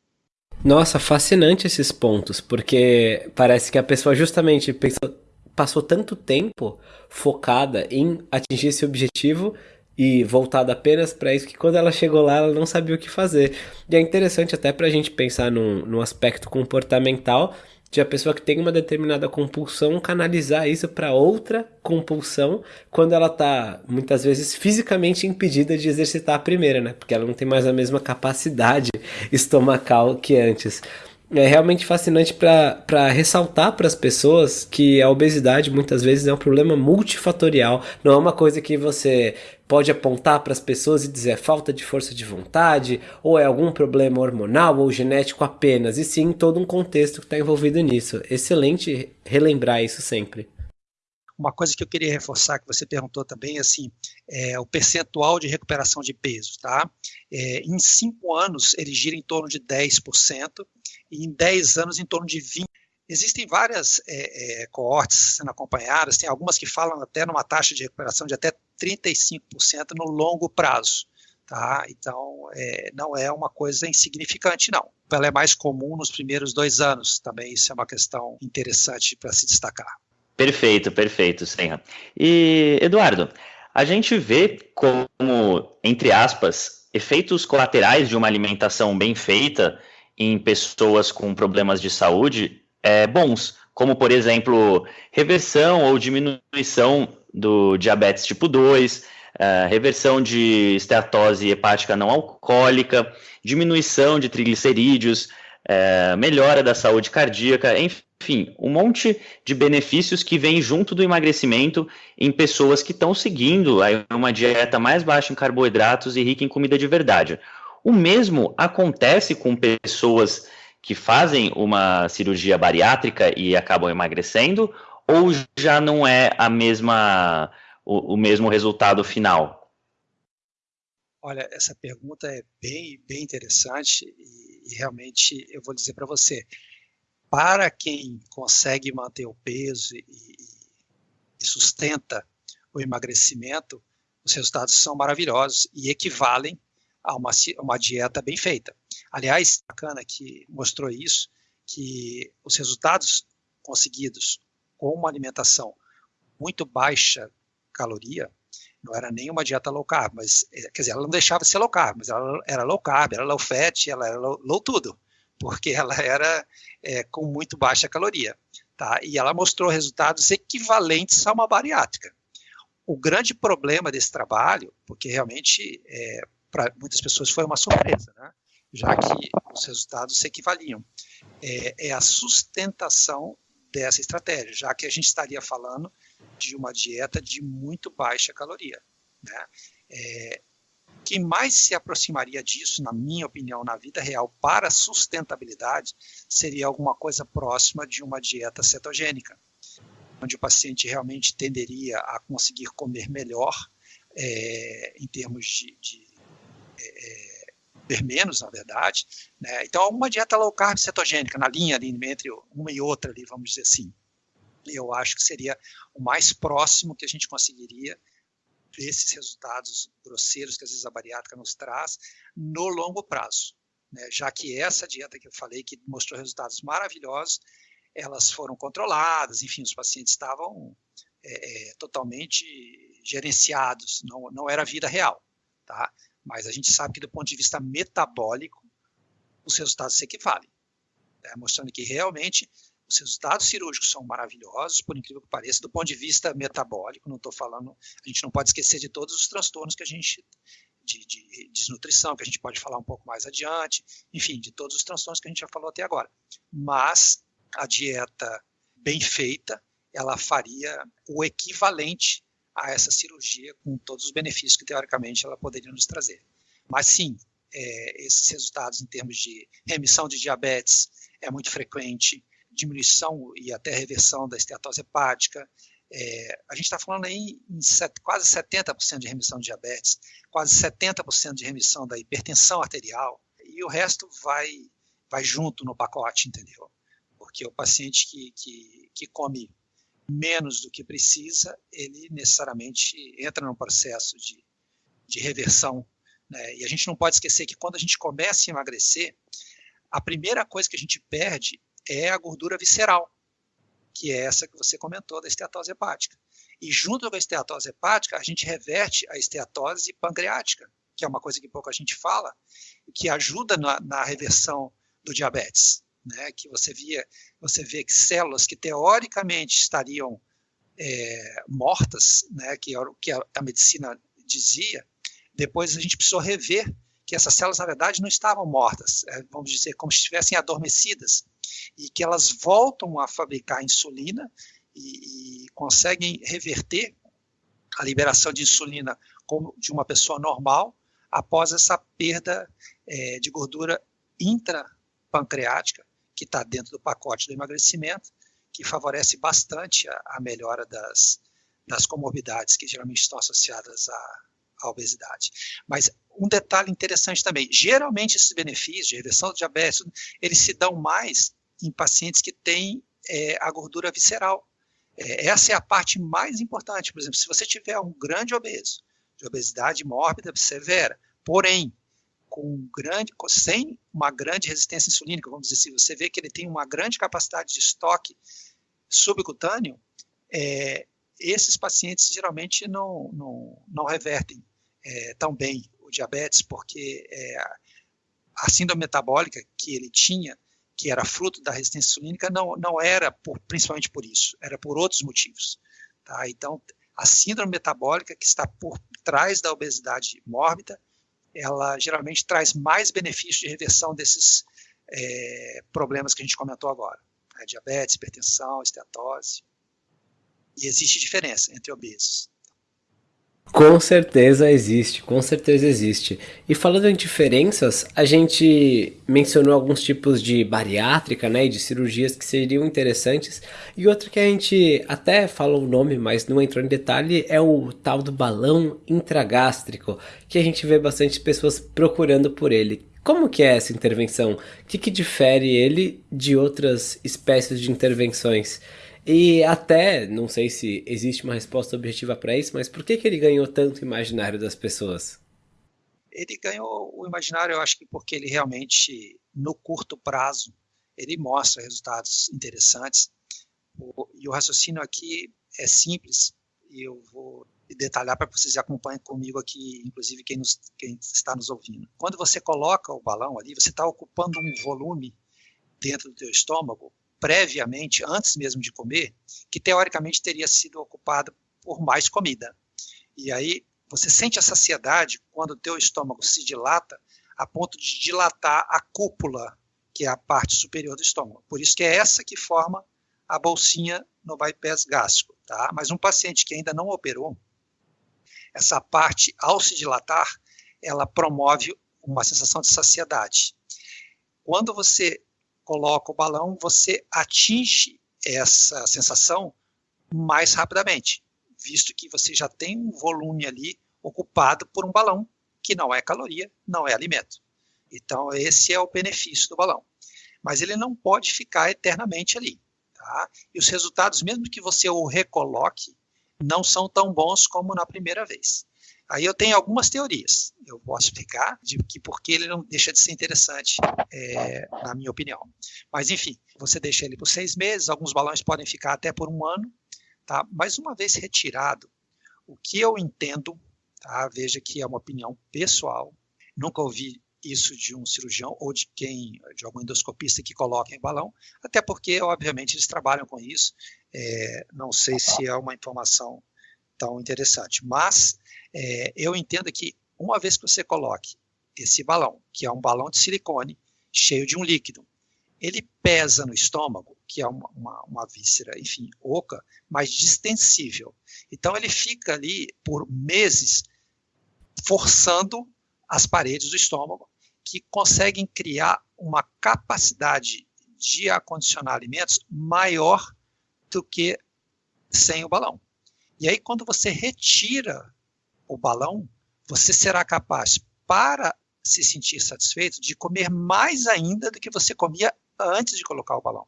Nossa, fascinante esses pontos, porque parece que a pessoa justamente pensou, passou tanto tempo focada em atingir esse objetivo e voltada apenas para isso que quando ela chegou lá ela não sabia o que fazer. E é interessante até para a gente pensar no, no aspecto comportamental de a pessoa que tem uma determinada compulsão canalizar isso para outra compulsão quando ela está muitas vezes fisicamente impedida de exercitar a primeira, né? Porque ela não tem mais a mesma capacidade estomacal que antes é realmente fascinante para ressaltar para as pessoas que a obesidade muitas vezes é um problema multifatorial, não é uma coisa que você pode apontar para as pessoas e dizer é falta de força de vontade, ou é algum problema hormonal ou genético apenas, e sim todo um contexto que está envolvido nisso. Excelente relembrar isso sempre. Uma coisa que eu queria reforçar, que você perguntou também, assim, é o percentual de recuperação de peso, tá? É, em cinco anos, ele gira em torno de 10%, e em 10 anos em torno de 20%. Existem várias é, é, coortes sendo acompanhadas, tem algumas que falam até numa taxa de recuperação de até 35% no longo prazo. Tá? Então, é, não é uma coisa insignificante, não. Ela é mais comum nos primeiros dois anos, também isso é uma questão interessante para se destacar. Perfeito, perfeito, Senra. E, Eduardo, a gente vê como, entre aspas, efeitos colaterais de uma alimentação bem feita em pessoas com problemas de saúde é, bons, como, por exemplo, reversão ou diminuição do diabetes tipo 2, é, reversão de esteatose hepática não alcoólica, diminuição de triglicerídeos, é, melhora da saúde cardíaca, enfim, um monte de benefícios que vêm junto do emagrecimento em pessoas que estão seguindo uma dieta mais baixa em carboidratos e rica em comida de verdade. O mesmo acontece com pessoas que fazem uma cirurgia bariátrica e acabam emagrecendo, ou já não é a mesma o, o mesmo resultado final? Olha, essa pergunta é bem, bem interessante e, e realmente eu vou dizer para você, para quem consegue manter o peso e, e sustenta o emagrecimento, os resultados são maravilhosos e equivalem a uma, uma dieta bem feita. Aliás, bacana que mostrou isso, que os resultados conseguidos com uma alimentação muito baixa caloria, não era nem uma dieta low carb, mas, é, quer dizer, ela não deixava de ser low carb, mas ela era low carb, era low fat, ela era low, low tudo, porque ela era é, com muito baixa caloria, tá? E ela mostrou resultados equivalentes a uma bariátrica. O grande problema desse trabalho, porque realmente é, para muitas pessoas foi uma surpresa, né? já que os resultados se equivaliam. É, é, a sustentação dessa estratégia, já que a gente estaria falando de uma dieta de muito baixa caloria. Né? É, quem mais se aproximaria disso, na minha opinião, na vida real, para sustentabilidade, seria alguma coisa próxima de uma dieta cetogênica, onde o paciente realmente tenderia a conseguir comer melhor é, em termos de, de é, é menos, na verdade. Né? Então, uma dieta low carb cetogênica, na linha ali, entre uma e outra, ali, vamos dizer assim. Eu acho que seria o mais próximo que a gente conseguiria desses resultados grosseiros que às vezes a bariátrica nos traz no longo prazo. Né? Já que essa dieta que eu falei, que mostrou resultados maravilhosos, elas foram controladas, enfim, os pacientes estavam é, é, totalmente gerenciados, não, não era vida real. Tá? Mas a gente sabe que do ponto de vista metabólico, os resultados se equivalem, né? mostrando que realmente os resultados cirúrgicos são maravilhosos, por incrível que pareça, do ponto de vista metabólico. Não estou falando, a gente não pode esquecer de todos os transtornos que a gente de, de, desnutrição, que a gente pode falar um pouco mais adiante, enfim, de todos os transtornos que a gente já falou até agora. Mas a dieta bem feita, ela faria o equivalente a essa cirurgia com todos os benefícios que teoricamente ela poderia nos trazer. Mas sim, é, esses resultados em termos de remissão de diabetes é muito frequente, diminuição e até reversão da esteatose hepática, É, a gente está falando aí em set, quase 70% de remissão de diabetes, quase 70% de remissão da hipertensão arterial, e o resto vai, vai junto no pacote, entendeu? Porque o paciente que, que, que come menos do que precisa, ele necessariamente entra num processo de, de reversão. Né? E a gente não pode esquecer que quando a gente começa a emagrecer, a primeira coisa que a gente perde é a gordura visceral, que é essa que você comentou da esteatose hepática. E junto com a esteatose hepática, a gente reverte a esteatose pancreática, que é uma coisa que pouco a gente fala, que ajuda na, na reversão do diabetes. Né, que você via, você vê que células que teoricamente estariam é, mortas, né, que, que a, a, medicina dizia, depois a gente precisou rever que essas células na verdade não estavam mortas, é, vamos dizer como se estivessem adormecidas e que elas voltam a fabricar insulina e, e conseguem reverter a liberação de insulina como de uma pessoa normal após essa perda é, de gordura intrapancreática que está dentro do pacote do emagrecimento, que favorece bastante a, a melhora das, das comorbidades que geralmente estão associadas à, à, obesidade. Mas um detalhe interessante também, geralmente esses benefícios de reversão do diabetes, eles se dão mais em pacientes que têm é, a gordura visceral. É, essa é a parte mais importante. Por exemplo, se você tiver um grande obeso, de obesidade mórbida severa, porém com grande, sem uma grande resistência insulínica, vamos dizer assim, você vê que ele tem uma grande capacidade de estoque subcutâneo, é, esses pacientes geralmente não, não, não revertem é, tão bem o diabetes, porque é, a síndrome metabólica que ele tinha, que era fruto da resistência insulínica, não, não era por, principalmente por isso, era por outros motivos. Tá? Então, a síndrome metabólica que está por trás da obesidade mórbida, ela geralmente traz mais benefícios de reversão desses é, problemas que a gente comentou agora. Né? Diabetes, hipertensão, esteatose. E existe diferença entre obesos. Com certeza existe, com certeza existe. E falando em diferenças, a gente mencionou alguns tipos de bariátrica, né, e de cirurgias que seriam interessantes. E outro que a gente até falou o nome, mas não entrou em detalhe, é o tal do balão intragástrico, que a gente vê bastante pessoas procurando por ele. Como que é essa intervenção? O que, que difere ele de outras espécies de intervenções? E até, não sei se existe uma resposta objetiva para isso, mas por que, que ele ganhou tanto imaginário das pessoas? Ele ganhou o imaginário, eu acho que porque ele realmente, no curto prazo, ele mostra resultados interessantes. O, e o raciocínio aqui é simples, e eu vou detalhar para vocês acompanhem comigo aqui, inclusive quem, nos, quem está nos ouvindo. Quando você coloca o balão ali, você está ocupando um volume dentro do teu estômago previamente, antes mesmo de comer, que teoricamente teria sido ocupado por mais comida. E aí você sente a saciedade quando o teu estômago se dilata a ponto de dilatar a cúpula, que é a parte superior do estômago. Por isso que é essa que forma a bolsinha no bypass gástrico, tá? Mas um paciente que ainda não operou, essa parte ao se dilatar, ela promove uma sensação de saciedade. Quando você coloca o balão, você atinge essa sensação mais rapidamente, visto que você já tem um volume ali ocupado por um balão, que não é caloria, não é alimento. Então, esse é o benefício do balão. Mas ele não pode ficar eternamente ali. Tá? E os resultados, mesmo que você o recoloque, não são tão bons como na primeira vez. Aí eu tenho algumas teorias. Eu posso explicar de que por que ele não deixa de ser interessante, é, na minha opinião. Mas enfim, você deixa ele por seis meses. Alguns balões podem ficar até por um ano, tá? Mas uma vez retirado, o que eu entendo, tá? Veja que é uma opinião pessoal. Nunca ouvi isso de um cirurgião ou de quem, de algum endoscopista que coloca em balão, até porque, obviamente, eles trabalham com isso. É, não sei se é uma informação tão interessante, mas é, eu entendo que uma vez que você coloque esse balão, que é um balão de silicone cheio de um líquido, ele pesa no estômago, que é uma, uma, uma víscera, enfim, oca, mas distensível. Então ele fica ali por meses forçando as paredes do estômago, que conseguem criar uma capacidade de acondicionar alimentos maior do que sem o balão. E aí, quando você retira o balão, você será capaz, para se sentir satisfeito, de comer mais ainda do que você comia antes de colocar o balão.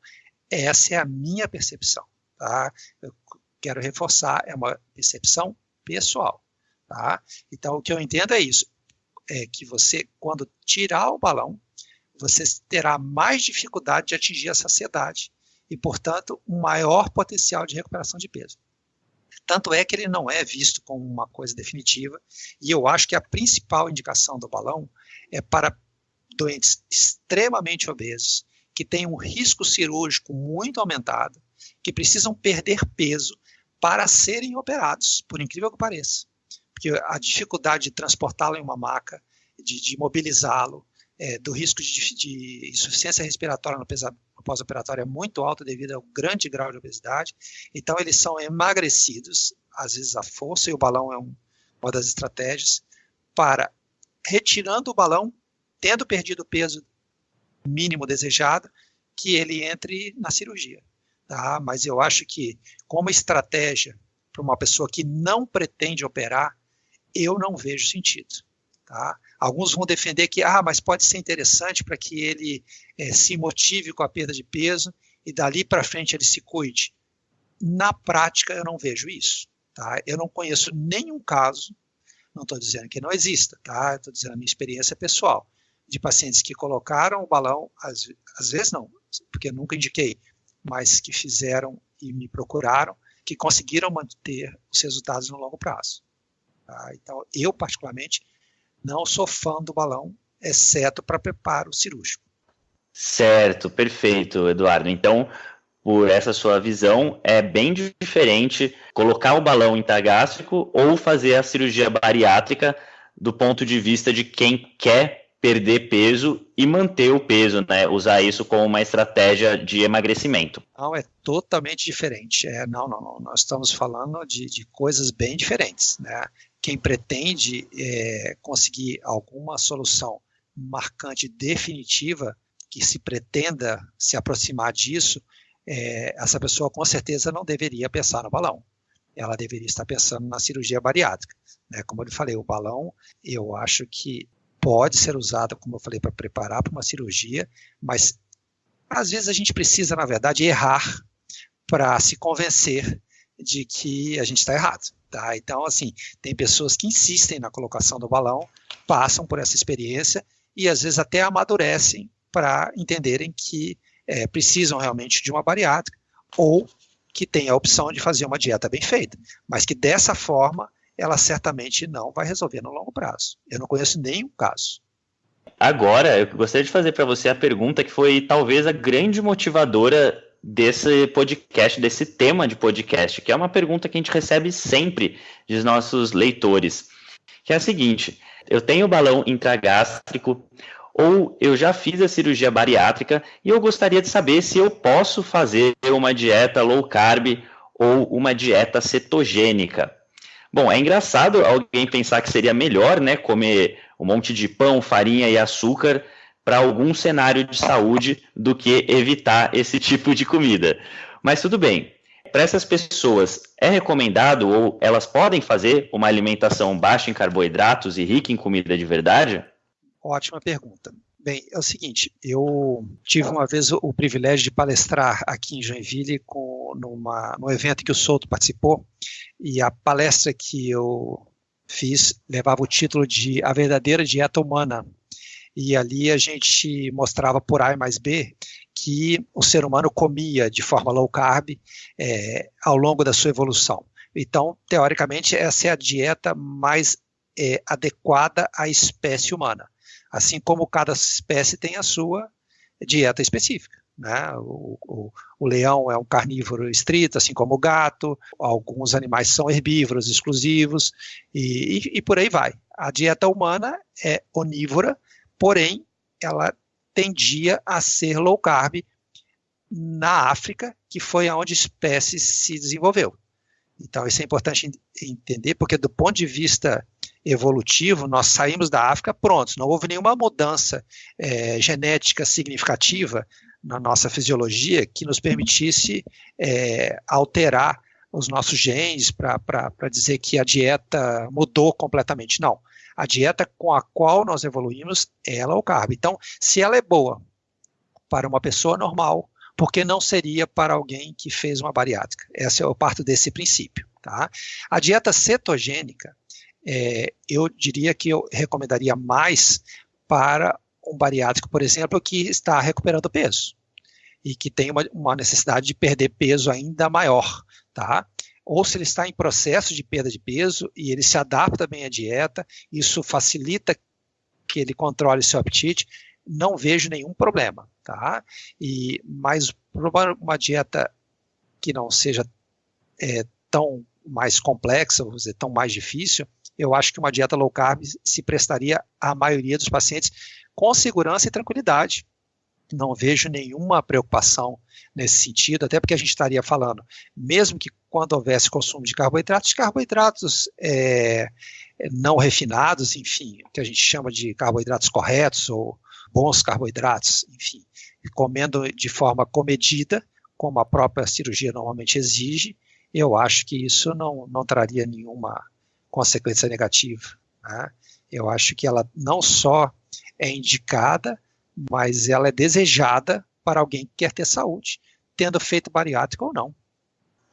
Essa é a minha percepção. Tá? Eu quero reforçar, é uma percepção pessoal. Tá? Então, o que eu entendo é isso: é que você, quando tirar o balão, você terá mais dificuldade de atingir a saciedade e, portanto, um maior potencial de recuperação de peso. Tanto é que ele não é visto como uma coisa definitiva, e eu acho que a principal indicação do balão é para doentes extremamente obesos, que têm um risco cirúrgico muito aumentado, que precisam perder peso para serem operados, por incrível que pareça. Porque a dificuldade de transportá-lo em uma maca, de, de mobilizá-lo, é, do risco de, de, insuficiência respiratória no, pós-operatório é muito alto devido ao grande grau de obesidade. Então, eles são emagrecidos, às vezes a força, e o balão é um, uma das estratégias, para, retirando o balão, tendo perdido o peso mínimo desejado, que ele entre na cirurgia. Tá? Mas eu acho que, como estratégia para uma pessoa que não pretende operar, eu não vejo sentido. Tá? Alguns vão defender que, ah, mas pode ser interessante para que ele é, se motive com a perda de peso e dali para frente ele se cuide. Na prática, eu não vejo isso. Tá? Eu não conheço nenhum caso, não estou dizendo que não exista, tá? estou dizendo a minha experiência pessoal, de pacientes que colocaram o balão, às, às vezes não, porque eu nunca indiquei, mas que fizeram e me procuraram, que conseguiram manter os resultados no longo prazo. Tá? Então, eu, particularmente, não sou fã do balão, exceto para preparo cirúrgico. Certo, perfeito, Eduardo. Então, por essa sua visão, é bem diferente colocar o balão intragástrico ou fazer a cirurgia bariátrica do ponto de vista de quem quer perder peso e manter o peso, né? Usar isso como uma estratégia de emagrecimento. Não, é totalmente diferente. É, não, não, não. Nós estamos falando de, de coisas bem diferentes, né? Quem pretende é, conseguir alguma solução marcante definitiva que se pretenda se aproximar disso, é, essa pessoa com certeza não deveria pensar no balão. Ela deveria estar pensando na cirurgia bariátrica. Né? Como eu falei, o balão, eu acho que pode ser usado, como eu falei, para preparar para uma cirurgia, mas às vezes a gente precisa, na verdade, errar para se convencer de que a gente está errado. Tá? Então, assim, tem pessoas que insistem na colocação do balão, passam por essa experiência e às vezes até amadurecem para entenderem que é, precisam realmente de uma bariátrica ou que tem a opção de fazer uma dieta bem feita, mas que dessa forma ela certamente não vai resolver no longo prazo. Eu não conheço nenhum caso. Agora, eu gostaria de fazer para você a pergunta que foi talvez a grande motivadora desse podcast, desse tema de podcast, que é uma pergunta que a gente recebe sempre dos nossos leitores, que é a seguinte: eu tenho balão intragástrico ou eu já fiz a cirurgia bariátrica e eu gostaria de saber se eu posso fazer uma dieta low carb ou uma dieta cetogênica. Bom, é engraçado alguém pensar que seria melhor, né, comer um monte de pão, farinha e açúcar para algum cenário de saúde do que evitar esse tipo de comida. Mas tudo bem. Para essas pessoas, é recomendado ou elas podem fazer uma alimentação baixa em carboidratos e rica em comida de verdade? Ótima pergunta. Bem, é o seguinte, eu tive uma vez o, privilégio de palestrar aqui em Joinville com, numa, num evento que o Souto participou, e a palestra que eu fiz levava o título de A Verdadeira Dieta Humana, e ali a gente mostrava por A mais B que o ser humano comia de forma low carb é, ao longo da sua evolução. Então, teoricamente, essa é a dieta mais é, adequada à espécie humana, assim como cada espécie tem a sua dieta específica. Né? O, o, o, leão é um carnívoro estrito, assim como o gato, alguns animais são herbívoros exclusivos, e, e, e por aí vai. A dieta humana é onívora, porém ela tendia a ser low carb na África, que foi onde a espécie se desenvolveu. Então, isso é importante entender, porque do ponto de vista evolutivo, nós saímos da África prontos, não houve nenhuma mudança é, genética significativa na nossa fisiologia que nos permitisse é, alterar os nossos genes para dizer que a dieta mudou completamente. Não. A dieta com a qual nós evoluímos é low carb. Então, se ela é boa para uma pessoa normal, por que não seria para alguém que fez uma bariátrica? Essa eu parto desse princípio. Tá? A dieta cetogênica, é, eu diria que eu recomendaria mais para um bariátrico, por exemplo, que está recuperando peso e que tem uma, uma necessidade de perder peso ainda maior, tá? Ou se ele está em processo de perda de peso e ele se adapta bem à dieta, isso facilita que ele controle seu apetite, não vejo nenhum problema, tá? E para uma dieta que não seja é, tão mais complexa, vamos dizer, tão mais difícil, eu acho que uma dieta low carb se prestaria à maioria dos pacientes com segurança e tranquilidade. Não vejo nenhuma preocupação nesse sentido, até porque a gente estaria falando, mesmo que quando houvesse consumo de carboidratos, carboidratos é, não refinados, enfim, que a gente chama de carboidratos corretos ou bons carboidratos, enfim, comendo de forma comedida, como a própria cirurgia normalmente exige, eu acho que isso não, não traria nenhuma consequência negativa. Né? Eu acho que ela não só é indicada, mas ela é desejada para alguém que quer ter saúde, tendo feito bariátrica ou não.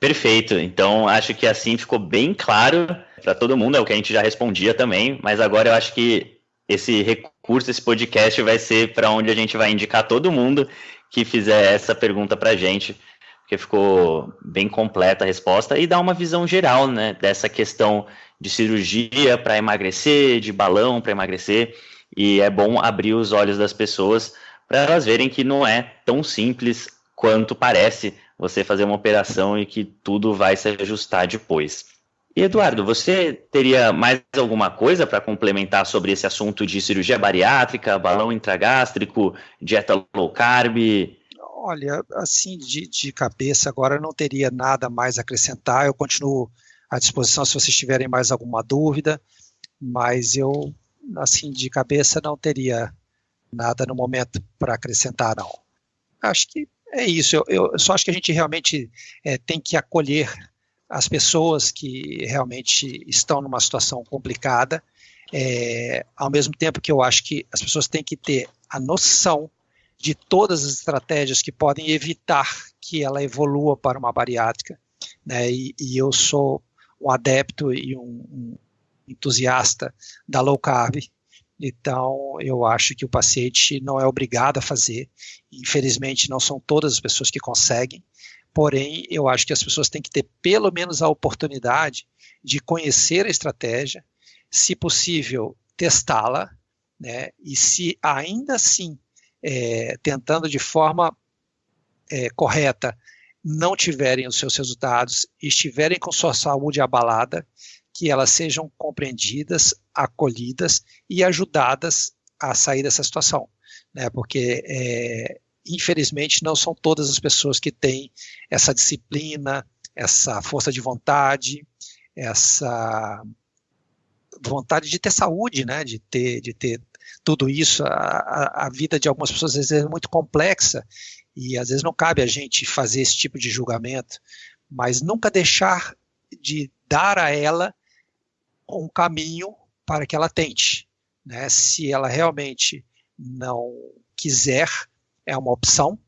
Perfeito. Então, acho que assim ficou bem claro para todo mundo, é o que a gente já respondia também, mas agora eu acho que esse recurso, esse podcast vai ser para onde a gente vai indicar todo mundo que fizer essa pergunta para a gente, porque ficou bem completa a resposta e dá uma visão geral né, dessa questão de cirurgia para emagrecer, de balão para emagrecer, e é bom abrir os olhos das pessoas para elas verem que não é tão simples quanto parece você fazer uma operação e que tudo vai se ajustar depois. E Eduardo, você teria mais alguma coisa para complementar sobre esse assunto de cirurgia bariátrica, balão intragástrico, dieta low carb? Olha, assim, de, de cabeça agora não teria nada mais a acrescentar. Eu continuo à disposição se vocês tiverem mais alguma dúvida, mas eu, assim, de cabeça não teria nada no momento para acrescentar, não. Acho que é isso. Eu, eu, só acho que a gente realmente é, tem que acolher as pessoas que realmente estão numa situação complicada, é, ao mesmo tempo que eu acho que as pessoas têm que ter a noção de todas as estratégias que podem evitar que ela evolua para uma bariátrica, né, e, e eu sou um adepto e um, um entusiasta da low carb, então, eu acho que o paciente não é obrigado a fazer. Infelizmente, não são todas as pessoas que conseguem. Porém, eu acho que as pessoas têm que ter pelo menos a oportunidade de conhecer a estratégia, se possível, testá-la, né? E se ainda assim, é, tentando de forma é, correta, não tiverem os seus resultados, estiverem com sua saúde abalada, que elas sejam compreendidas, acolhidas e ajudadas a sair dessa situação, né? Porque é, infelizmente não são todas as pessoas que têm essa disciplina, essa força de vontade, essa vontade de ter saúde, né? De ter, de ter tudo isso. A, a vida de algumas pessoas às vezes é muito complexa e às vezes não cabe a gente fazer esse tipo de julgamento, mas nunca deixar de dar a ela um caminho para que ela tente. Né? Se ela realmente não quiser, é uma opção,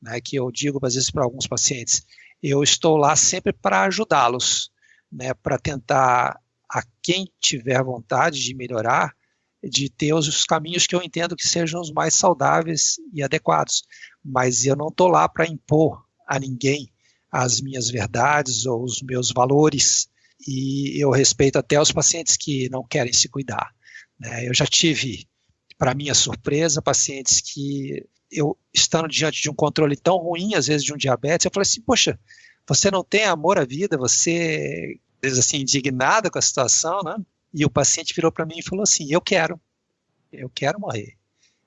né, que eu digo às vezes para alguns pacientes, eu estou lá sempre para ajudá-los, né, para tentar a quem tiver vontade de melhorar, de ter os, os caminhos que eu entendo que sejam os mais saudáveis e adequados. Mas eu não estou lá para impor a ninguém as minhas verdades ou os meus valores, e eu respeito até os pacientes que não querem se cuidar. Né? Eu já tive, para minha surpresa, pacientes que eu, estando diante de um controle tão ruim, às vezes de um diabetes, eu falei assim, poxa, você não tem amor à vida, você, às vezes assim, indignado com a situação, né? E o paciente virou para mim e falou assim, eu quero, eu quero morrer.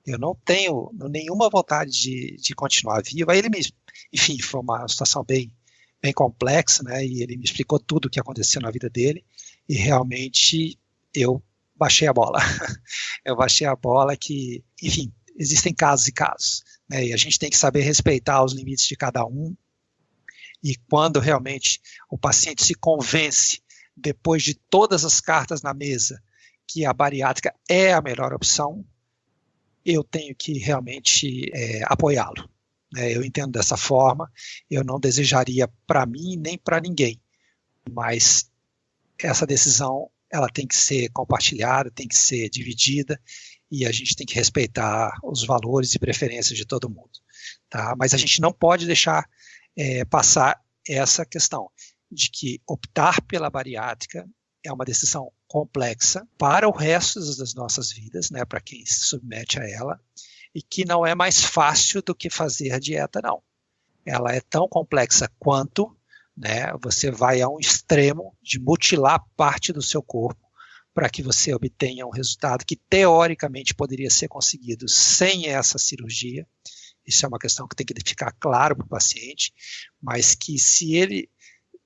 Eu não tenho nenhuma vontade de, de continuar vivo. Aí ele me, enfim, foi uma situação bem, bem complexa, né? E ele me explicou tudo o que aconteceu na vida dele e realmente eu baixei a bola. eu baixei a bola que, enfim, existem casos e casos, né? E a gente tem que saber respeitar os limites de cada um. E quando realmente o paciente se convence, depois de todas as cartas na mesa, que a bariátrica é a melhor opção, eu tenho que realmente é, apoiá-lo. Né? Eu entendo dessa forma, eu não desejaria para mim nem para ninguém, mas essa decisão ela tem que ser compartilhada, tem que ser dividida e a gente tem que respeitar os valores e preferências de todo mundo. Tá? Mas a gente não pode deixar é, passar essa questão de que optar pela bariátrica é uma decisão complexa para o resto das nossas vidas, né, para quem se submete a ela, e que não é mais fácil do que fazer dieta, não. Ela é tão complexa quanto, né, você vai a um extremo de mutilar parte do seu corpo para que você obtenha um resultado que teoricamente poderia ser conseguido sem essa cirurgia. Isso é uma questão que tem que ficar claro para o paciente, mas que se ele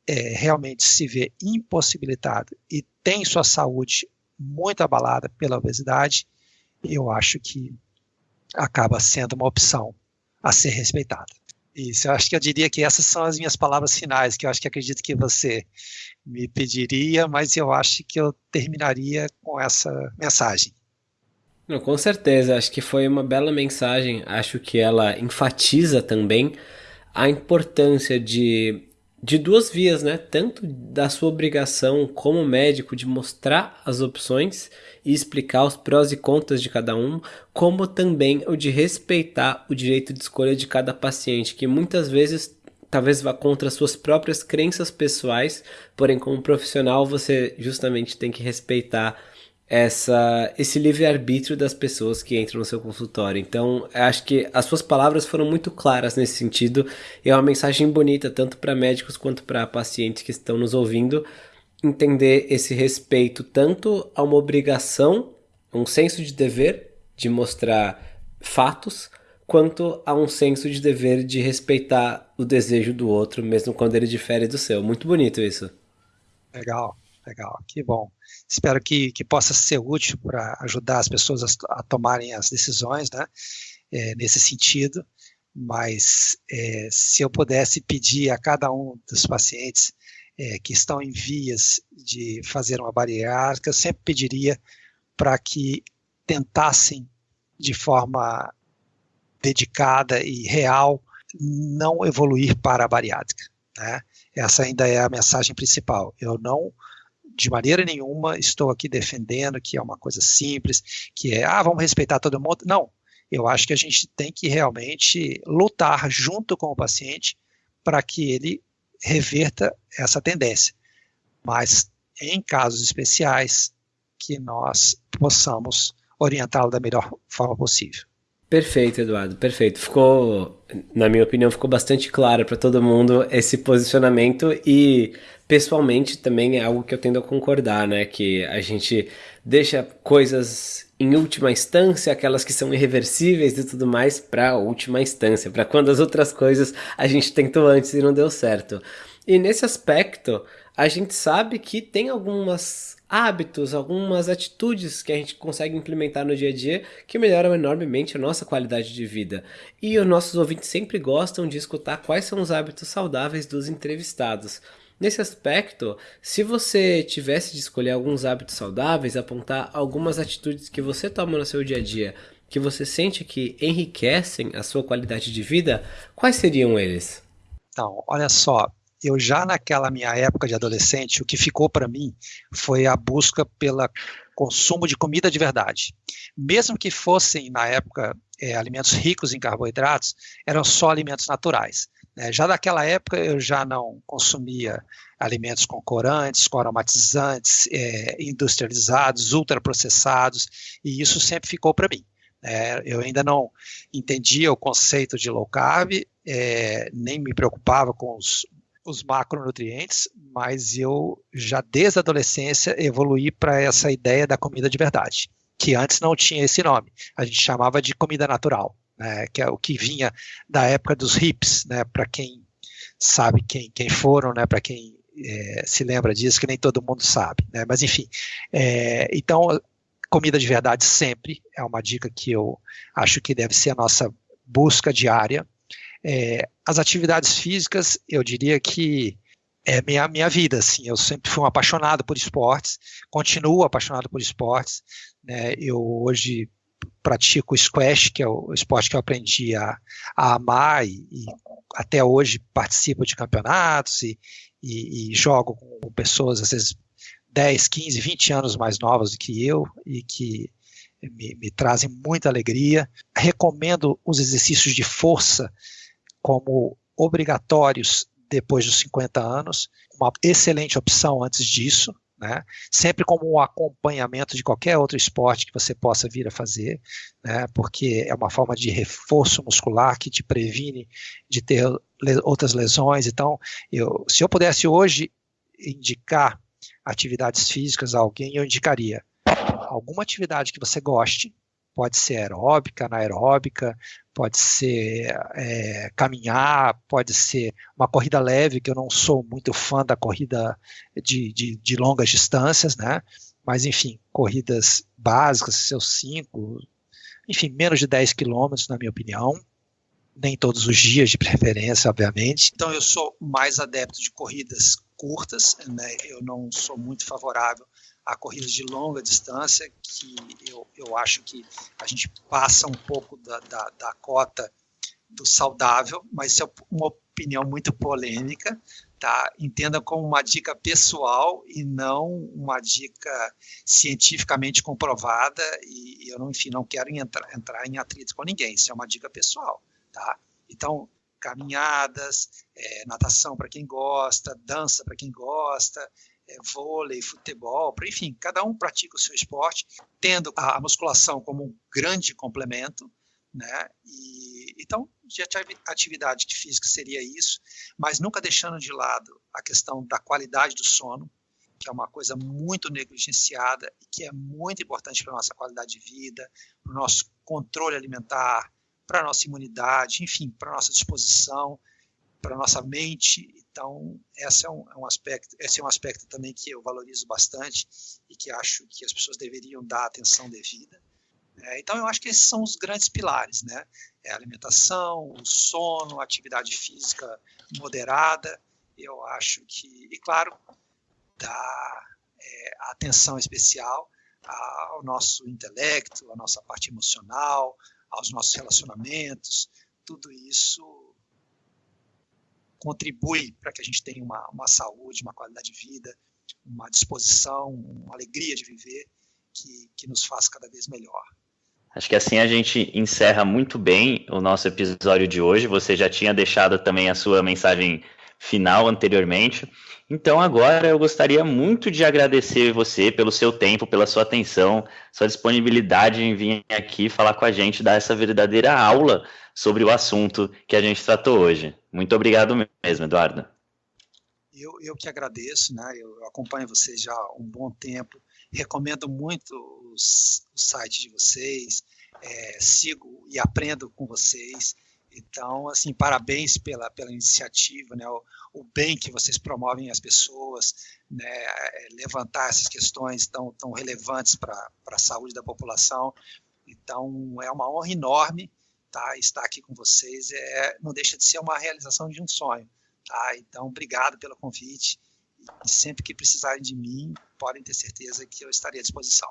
é, realmente se vê impossibilitado e tem sua saúde muito abalada pela obesidade, eu acho que acaba sendo uma opção a ser respeitada. Isso, eu acho que eu diria que essas são as minhas palavras finais, que eu acho que acredito que você me pediria, mas eu acho que eu terminaria com essa mensagem. Não, com certeza, acho que foi uma bela mensagem. Acho que ela enfatiza também a importância de de duas vias, né? Tanto da sua obrigação como médico de mostrar as opções e explicar os prós e contras de cada um, como também o de respeitar o direito de escolha de cada paciente, que muitas vezes talvez vá contra suas próprias crenças pessoais, porém como profissional você justamente tem que respeitar essa esse livre-arbítrio das pessoas que entram no seu consultório. Então, acho que as suas palavras foram muito claras nesse sentido. E é uma mensagem bonita tanto para médicos quanto para pacientes que estão nos ouvindo entender esse respeito tanto a uma obrigação, um senso de dever de mostrar fatos, quanto a um senso de dever de respeitar o desejo do outro, mesmo quando ele difere do seu. Muito bonito isso. Legal. Legal, que bom. Espero que, que possa ser útil para ajudar as pessoas a, a, tomarem as decisões, né, é, nesse sentido. Mas é, se eu pudesse pedir a cada um dos pacientes é, que estão em vias de fazer uma bariátrica, eu sempre pediria para que tentassem de forma dedicada e real não evoluir para a bariátrica. Né? Essa ainda é a mensagem principal. Eu não de maneira nenhuma estou aqui defendendo que é uma coisa simples, que é, ah, vamos respeitar todo mundo. Não. Eu acho que a gente tem que realmente lutar junto com o paciente para que ele reverta essa tendência. Mas em casos especiais, que nós possamos orientá-lo da melhor forma possível. Perfeito, Eduardo, perfeito. Ficou, na minha opinião, ficou bastante claro para todo mundo esse posicionamento e pessoalmente também é algo que eu tendo a concordar, né, que a gente deixa coisas em última instância, aquelas que são irreversíveis e tudo mais, para última instância, para quando as outras coisas a gente tentou antes e não deu certo. E nesse aspecto, a gente sabe que tem algumas hábitos, algumas atitudes que a gente consegue implementar no dia a dia que melhoram enormemente a nossa qualidade de vida. E os nossos ouvintes sempre gostam de escutar quais são os hábitos saudáveis dos entrevistados. Nesse aspecto, se você tivesse de escolher alguns hábitos saudáveis, apontar algumas atitudes que você toma no seu dia a dia, que você sente que enriquecem a sua qualidade de vida, quais seriam eles? Então, olha só, eu já naquela minha época de adolescente, o que ficou para mim foi a busca pelo consumo de comida de verdade. Mesmo que fossem, na época, é, alimentos ricos em carboidratos, eram só alimentos naturais. Né? Já naquela época eu já não consumia alimentos com corantes, com aromatizantes, é, industrializados, ultraprocessados, e isso sempre ficou para mim. É, eu ainda não entendia o conceito de low carb, é, nem me preocupava com os os macronutrientes, mas eu já desde a adolescência evoluí para essa ideia da comida de verdade, que antes não tinha esse nome. A gente chamava de comida natural, né, que é o que vinha da época dos hips, né, para quem sabe quem, quem foram, né, para quem é, se lembra disso, que nem todo mundo sabe. Né, mas enfim, é, então comida de verdade sempre é uma dica que eu acho que deve ser a nossa busca diária É, as atividades físicas, eu diria que é minha, minha vida, assim, eu sempre fui um apaixonado por esportes, continuo apaixonado por esportes, né, eu hoje pratico squash, que é o esporte que eu aprendi a, a amar e, e até hoje participo de campeonatos e, e, e, jogo com pessoas, às vezes, 10, 15, 20 anos mais novas do que eu e que me, me trazem muita alegria. Recomendo os exercícios de força como obrigatórios depois dos 50 anos, uma excelente opção antes disso, né? sempre como um acompanhamento de qualquer outro esporte que você possa vir a fazer, né? porque é uma forma de reforço muscular que te previne de ter outras lesões. Então, eu, se eu pudesse hoje indicar atividades físicas a alguém, eu indicaria alguma atividade que você goste, pode ser aeróbica, anaeróbica, pode ser é, caminhar, pode ser uma corrida leve, que eu não sou muito fã da corrida de, de, de longas distâncias, né? Mas, enfim, corridas básicas, seus 5, enfim, menos de 10 quilômetros, na minha opinião. Nem todos os dias, de preferência, obviamente. Então, eu sou mais adepto de corridas curtas, né? eu não sou muito favorável a corridas de longa distância, que eu, eu acho que a gente passa um pouco da, da, da cota do saudável, mas isso é uma opinião muito polêmica, tá? Entenda como uma dica pessoal e não uma dica cientificamente comprovada e eu, não, enfim, não quero entrar, entrar em atrito com ninguém, isso é uma dica pessoal, tá? Então, caminhadas, é, natação para quem gosta, dança para quem gosta, vôlei, futebol, enfim, cada um pratica o seu esporte, tendo a musculação como um grande complemento, né? E, então, de atividade física seria isso, mas nunca deixando de lado a questão da qualidade do sono, que é uma coisa muito negligenciada e que é muito importante para a nossa qualidade de vida, para o nosso controle alimentar, para a nossa imunidade, enfim, para a nossa disposição, para a nossa mente. Então, esse é um, é um, aspecto, esse é um aspecto também que eu valorizo bastante e que acho que as pessoas deveriam dar atenção devida. É, então, eu acho que esses são os grandes pilares, né? É a alimentação, o sono, a atividade física moderada. Eu acho que, e claro, dar é, atenção especial ao nosso intelecto, à nossa parte emocional, aos nossos relacionamentos. Tudo isso contribui para que a gente tenha uma, uma saúde, uma qualidade de vida, uma disposição, uma alegria de viver que, que nos faz cada vez melhor. Acho que assim a gente encerra muito bem o nosso episódio de hoje. Você já tinha deixado também a sua mensagem final anteriormente. Então agora eu gostaria muito de agradecer você pelo seu tempo, pela sua atenção, sua disponibilidade em vir aqui falar com a gente, dar essa verdadeira aula sobre o assunto que a gente tratou hoje. Muito obrigado mesmo, Eduardo. Eu, eu que agradeço, né? Eu acompanho vocês já há um bom tempo, recomendo muito os, o site de vocês, é, sigo e aprendo com vocês. Então, assim, parabéns pela, pela iniciativa, né, o, o bem que vocês promovem às pessoas, né, é, levantar essas questões tão, tão relevantes para a saúde da população. Então, é uma honra enorme tá, estar aqui com vocês. É, não deixa de ser uma realização de um sonho. Tá? Então, obrigado pelo convite. E sempre que precisarem de mim, podem ter certeza que eu estarei à disposição.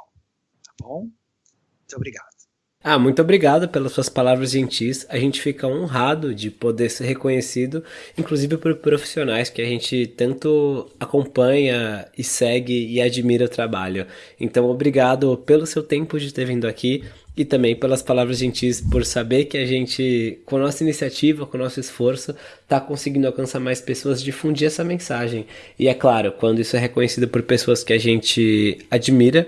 Tá bom? Muito obrigado. Ah, muito obrigado pelas suas palavras gentis. A gente fica honrado de poder ser reconhecido, inclusive por profissionais que a gente tanto acompanha e segue e admira o trabalho. Então, obrigado pelo seu tempo de ter vindo aqui e também pelas palavras gentis, por saber que a gente, com a nossa iniciativa, com o nosso esforço, está conseguindo alcançar mais pessoas, difundir essa mensagem. E é claro, quando isso é reconhecido por pessoas que a gente admira,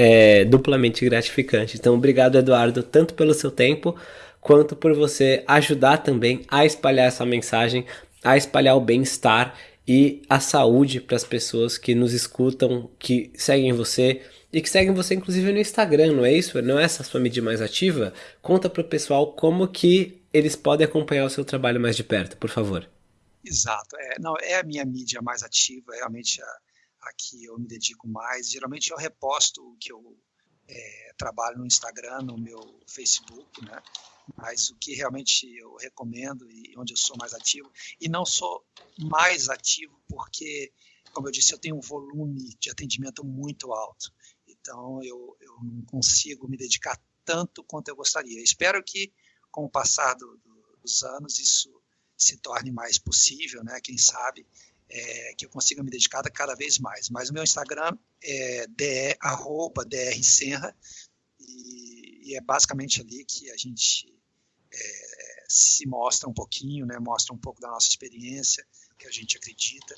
é duplamente gratificante. Então, obrigado, Eduardo, tanto pelo seu tempo, quanto por você ajudar também a espalhar essa mensagem, a espalhar o bem-estar e a saúde para as pessoas que nos escutam, que seguem você e que seguem você inclusive no Instagram, não é isso? Não é essa sua mídia mais ativa? Conta para o pessoal como que eles podem acompanhar o seu trabalho mais de perto, por favor. Exato, é, não, é a minha mídia mais ativa, realmente a, a que eu me dedico mais. Geralmente eu reposto o que eu é, trabalho no Instagram, no meu Facebook, né? mas o que realmente eu recomendo e onde eu sou mais ativo, e não sou mais ativo porque, como eu disse, eu tenho um volume de atendimento muito alto, então eu, eu não consigo me dedicar tanto quanto eu gostaria. Espero que, com o passar do, do, dos anos, isso se torne mais possível, né? Quem sabe é, que eu consiga me dedicar cada vez mais. Mas o meu Instagram é arroba drsenra e, e, é basicamente ali que a gente é, se mostra um pouquinho, né? Mostra um pouco da nossa experiência, que a gente acredita,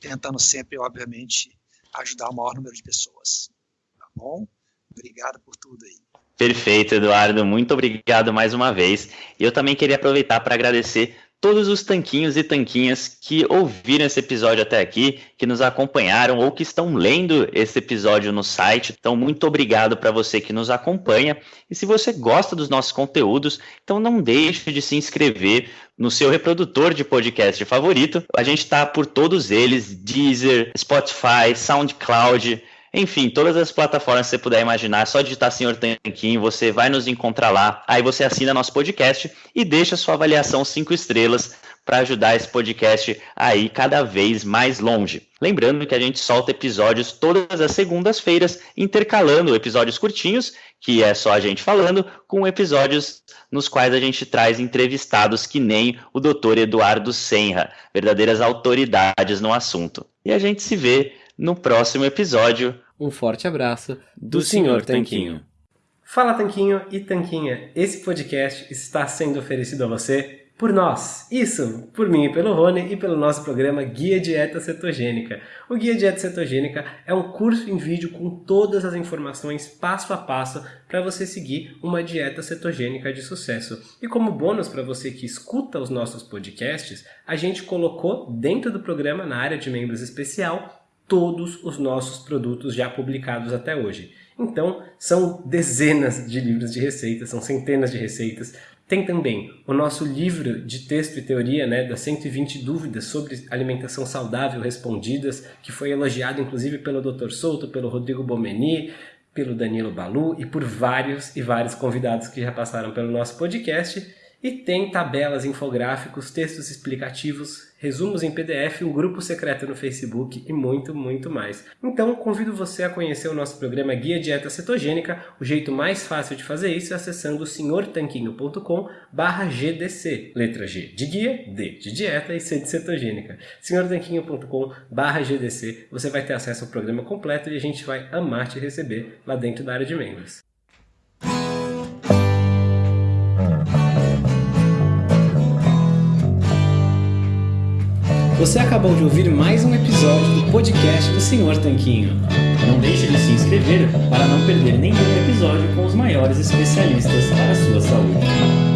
tentando sempre, obviamente, ajudar o maior número de pessoas. Tá bom? Obrigado por tudo aí. Perfeito, Eduardo. Muito obrigado mais uma vez. E eu também queria aproveitar para agradecer todos os tanquinhos e tanquinhas que ouviram esse episódio até aqui, que nos acompanharam ou que estão lendo esse episódio no site. Então, muito obrigado para você que nos acompanha. E se você gosta dos nossos conteúdos, então não deixe de se inscrever no seu reprodutor de podcast favorito. A gente está por todos eles: Deezer, Spotify, SoundCloud. Enfim, todas as plataformas que você puder imaginar, é só digitar Senhor Tanquinho, você vai nos encontrar lá. Aí você assina nosso podcast e deixa sua avaliação cinco estrelas para ajudar esse podcast a ir cada vez mais longe. Lembrando que a gente solta episódios todas as segundas-feiras, intercalando episódios curtinhos, que é só a gente falando, com episódios nos quais a gente traz entrevistados que nem o Dr. Eduardo Senra, verdadeiras autoridades no assunto. E a gente se vê no próximo episódio. Um forte abraço do, do Sr. Tanquinho. Fala Tanquinho e Tanquinha, esse podcast está sendo oferecido a você por nós. Isso, por mim e pelo Rony e pelo nosso programa Guia Dieta Cetogênica. O Guia Dieta Cetogênica é um curso em vídeo com todas as informações passo a passo para você seguir uma dieta cetogênica de sucesso. E como bônus para você que escuta os nossos podcasts, a gente colocou dentro do programa na área de membros especial todos os nossos produtos já publicados até hoje. Então, são dezenas de livros de receitas, são centenas de receitas. Tem também o nosso livro de texto e teoria, né, das 120 dúvidas sobre alimentação saudável respondidas, que foi elogiado inclusive pelo Dr. Souto, pelo Rodrigo Bomeni, pelo Danilo Balu e por vários e vários convidados que já passaram pelo nosso podcast. E tem tabelas, infográficos, textos explicativos, resumos em PDF, um grupo secreto no Facebook e muito, muito mais. Então, convido você a conhecer o nosso programa Guia Dieta Cetogênica. O jeito mais fácil de fazer isso é acessando senhortanquinho.com GDC. Letra G de guia, D de dieta e C de cetogênica. senhortanquinho.com GDC. Você vai ter acesso ao programa completo e a gente vai amar te receber lá dentro da área de membros. Você acabou de ouvir mais um episódio do podcast do Senhor Tanquinho. Não deixe de se inscrever para não perder nenhum episódio com os maiores especialistas para a sua saúde.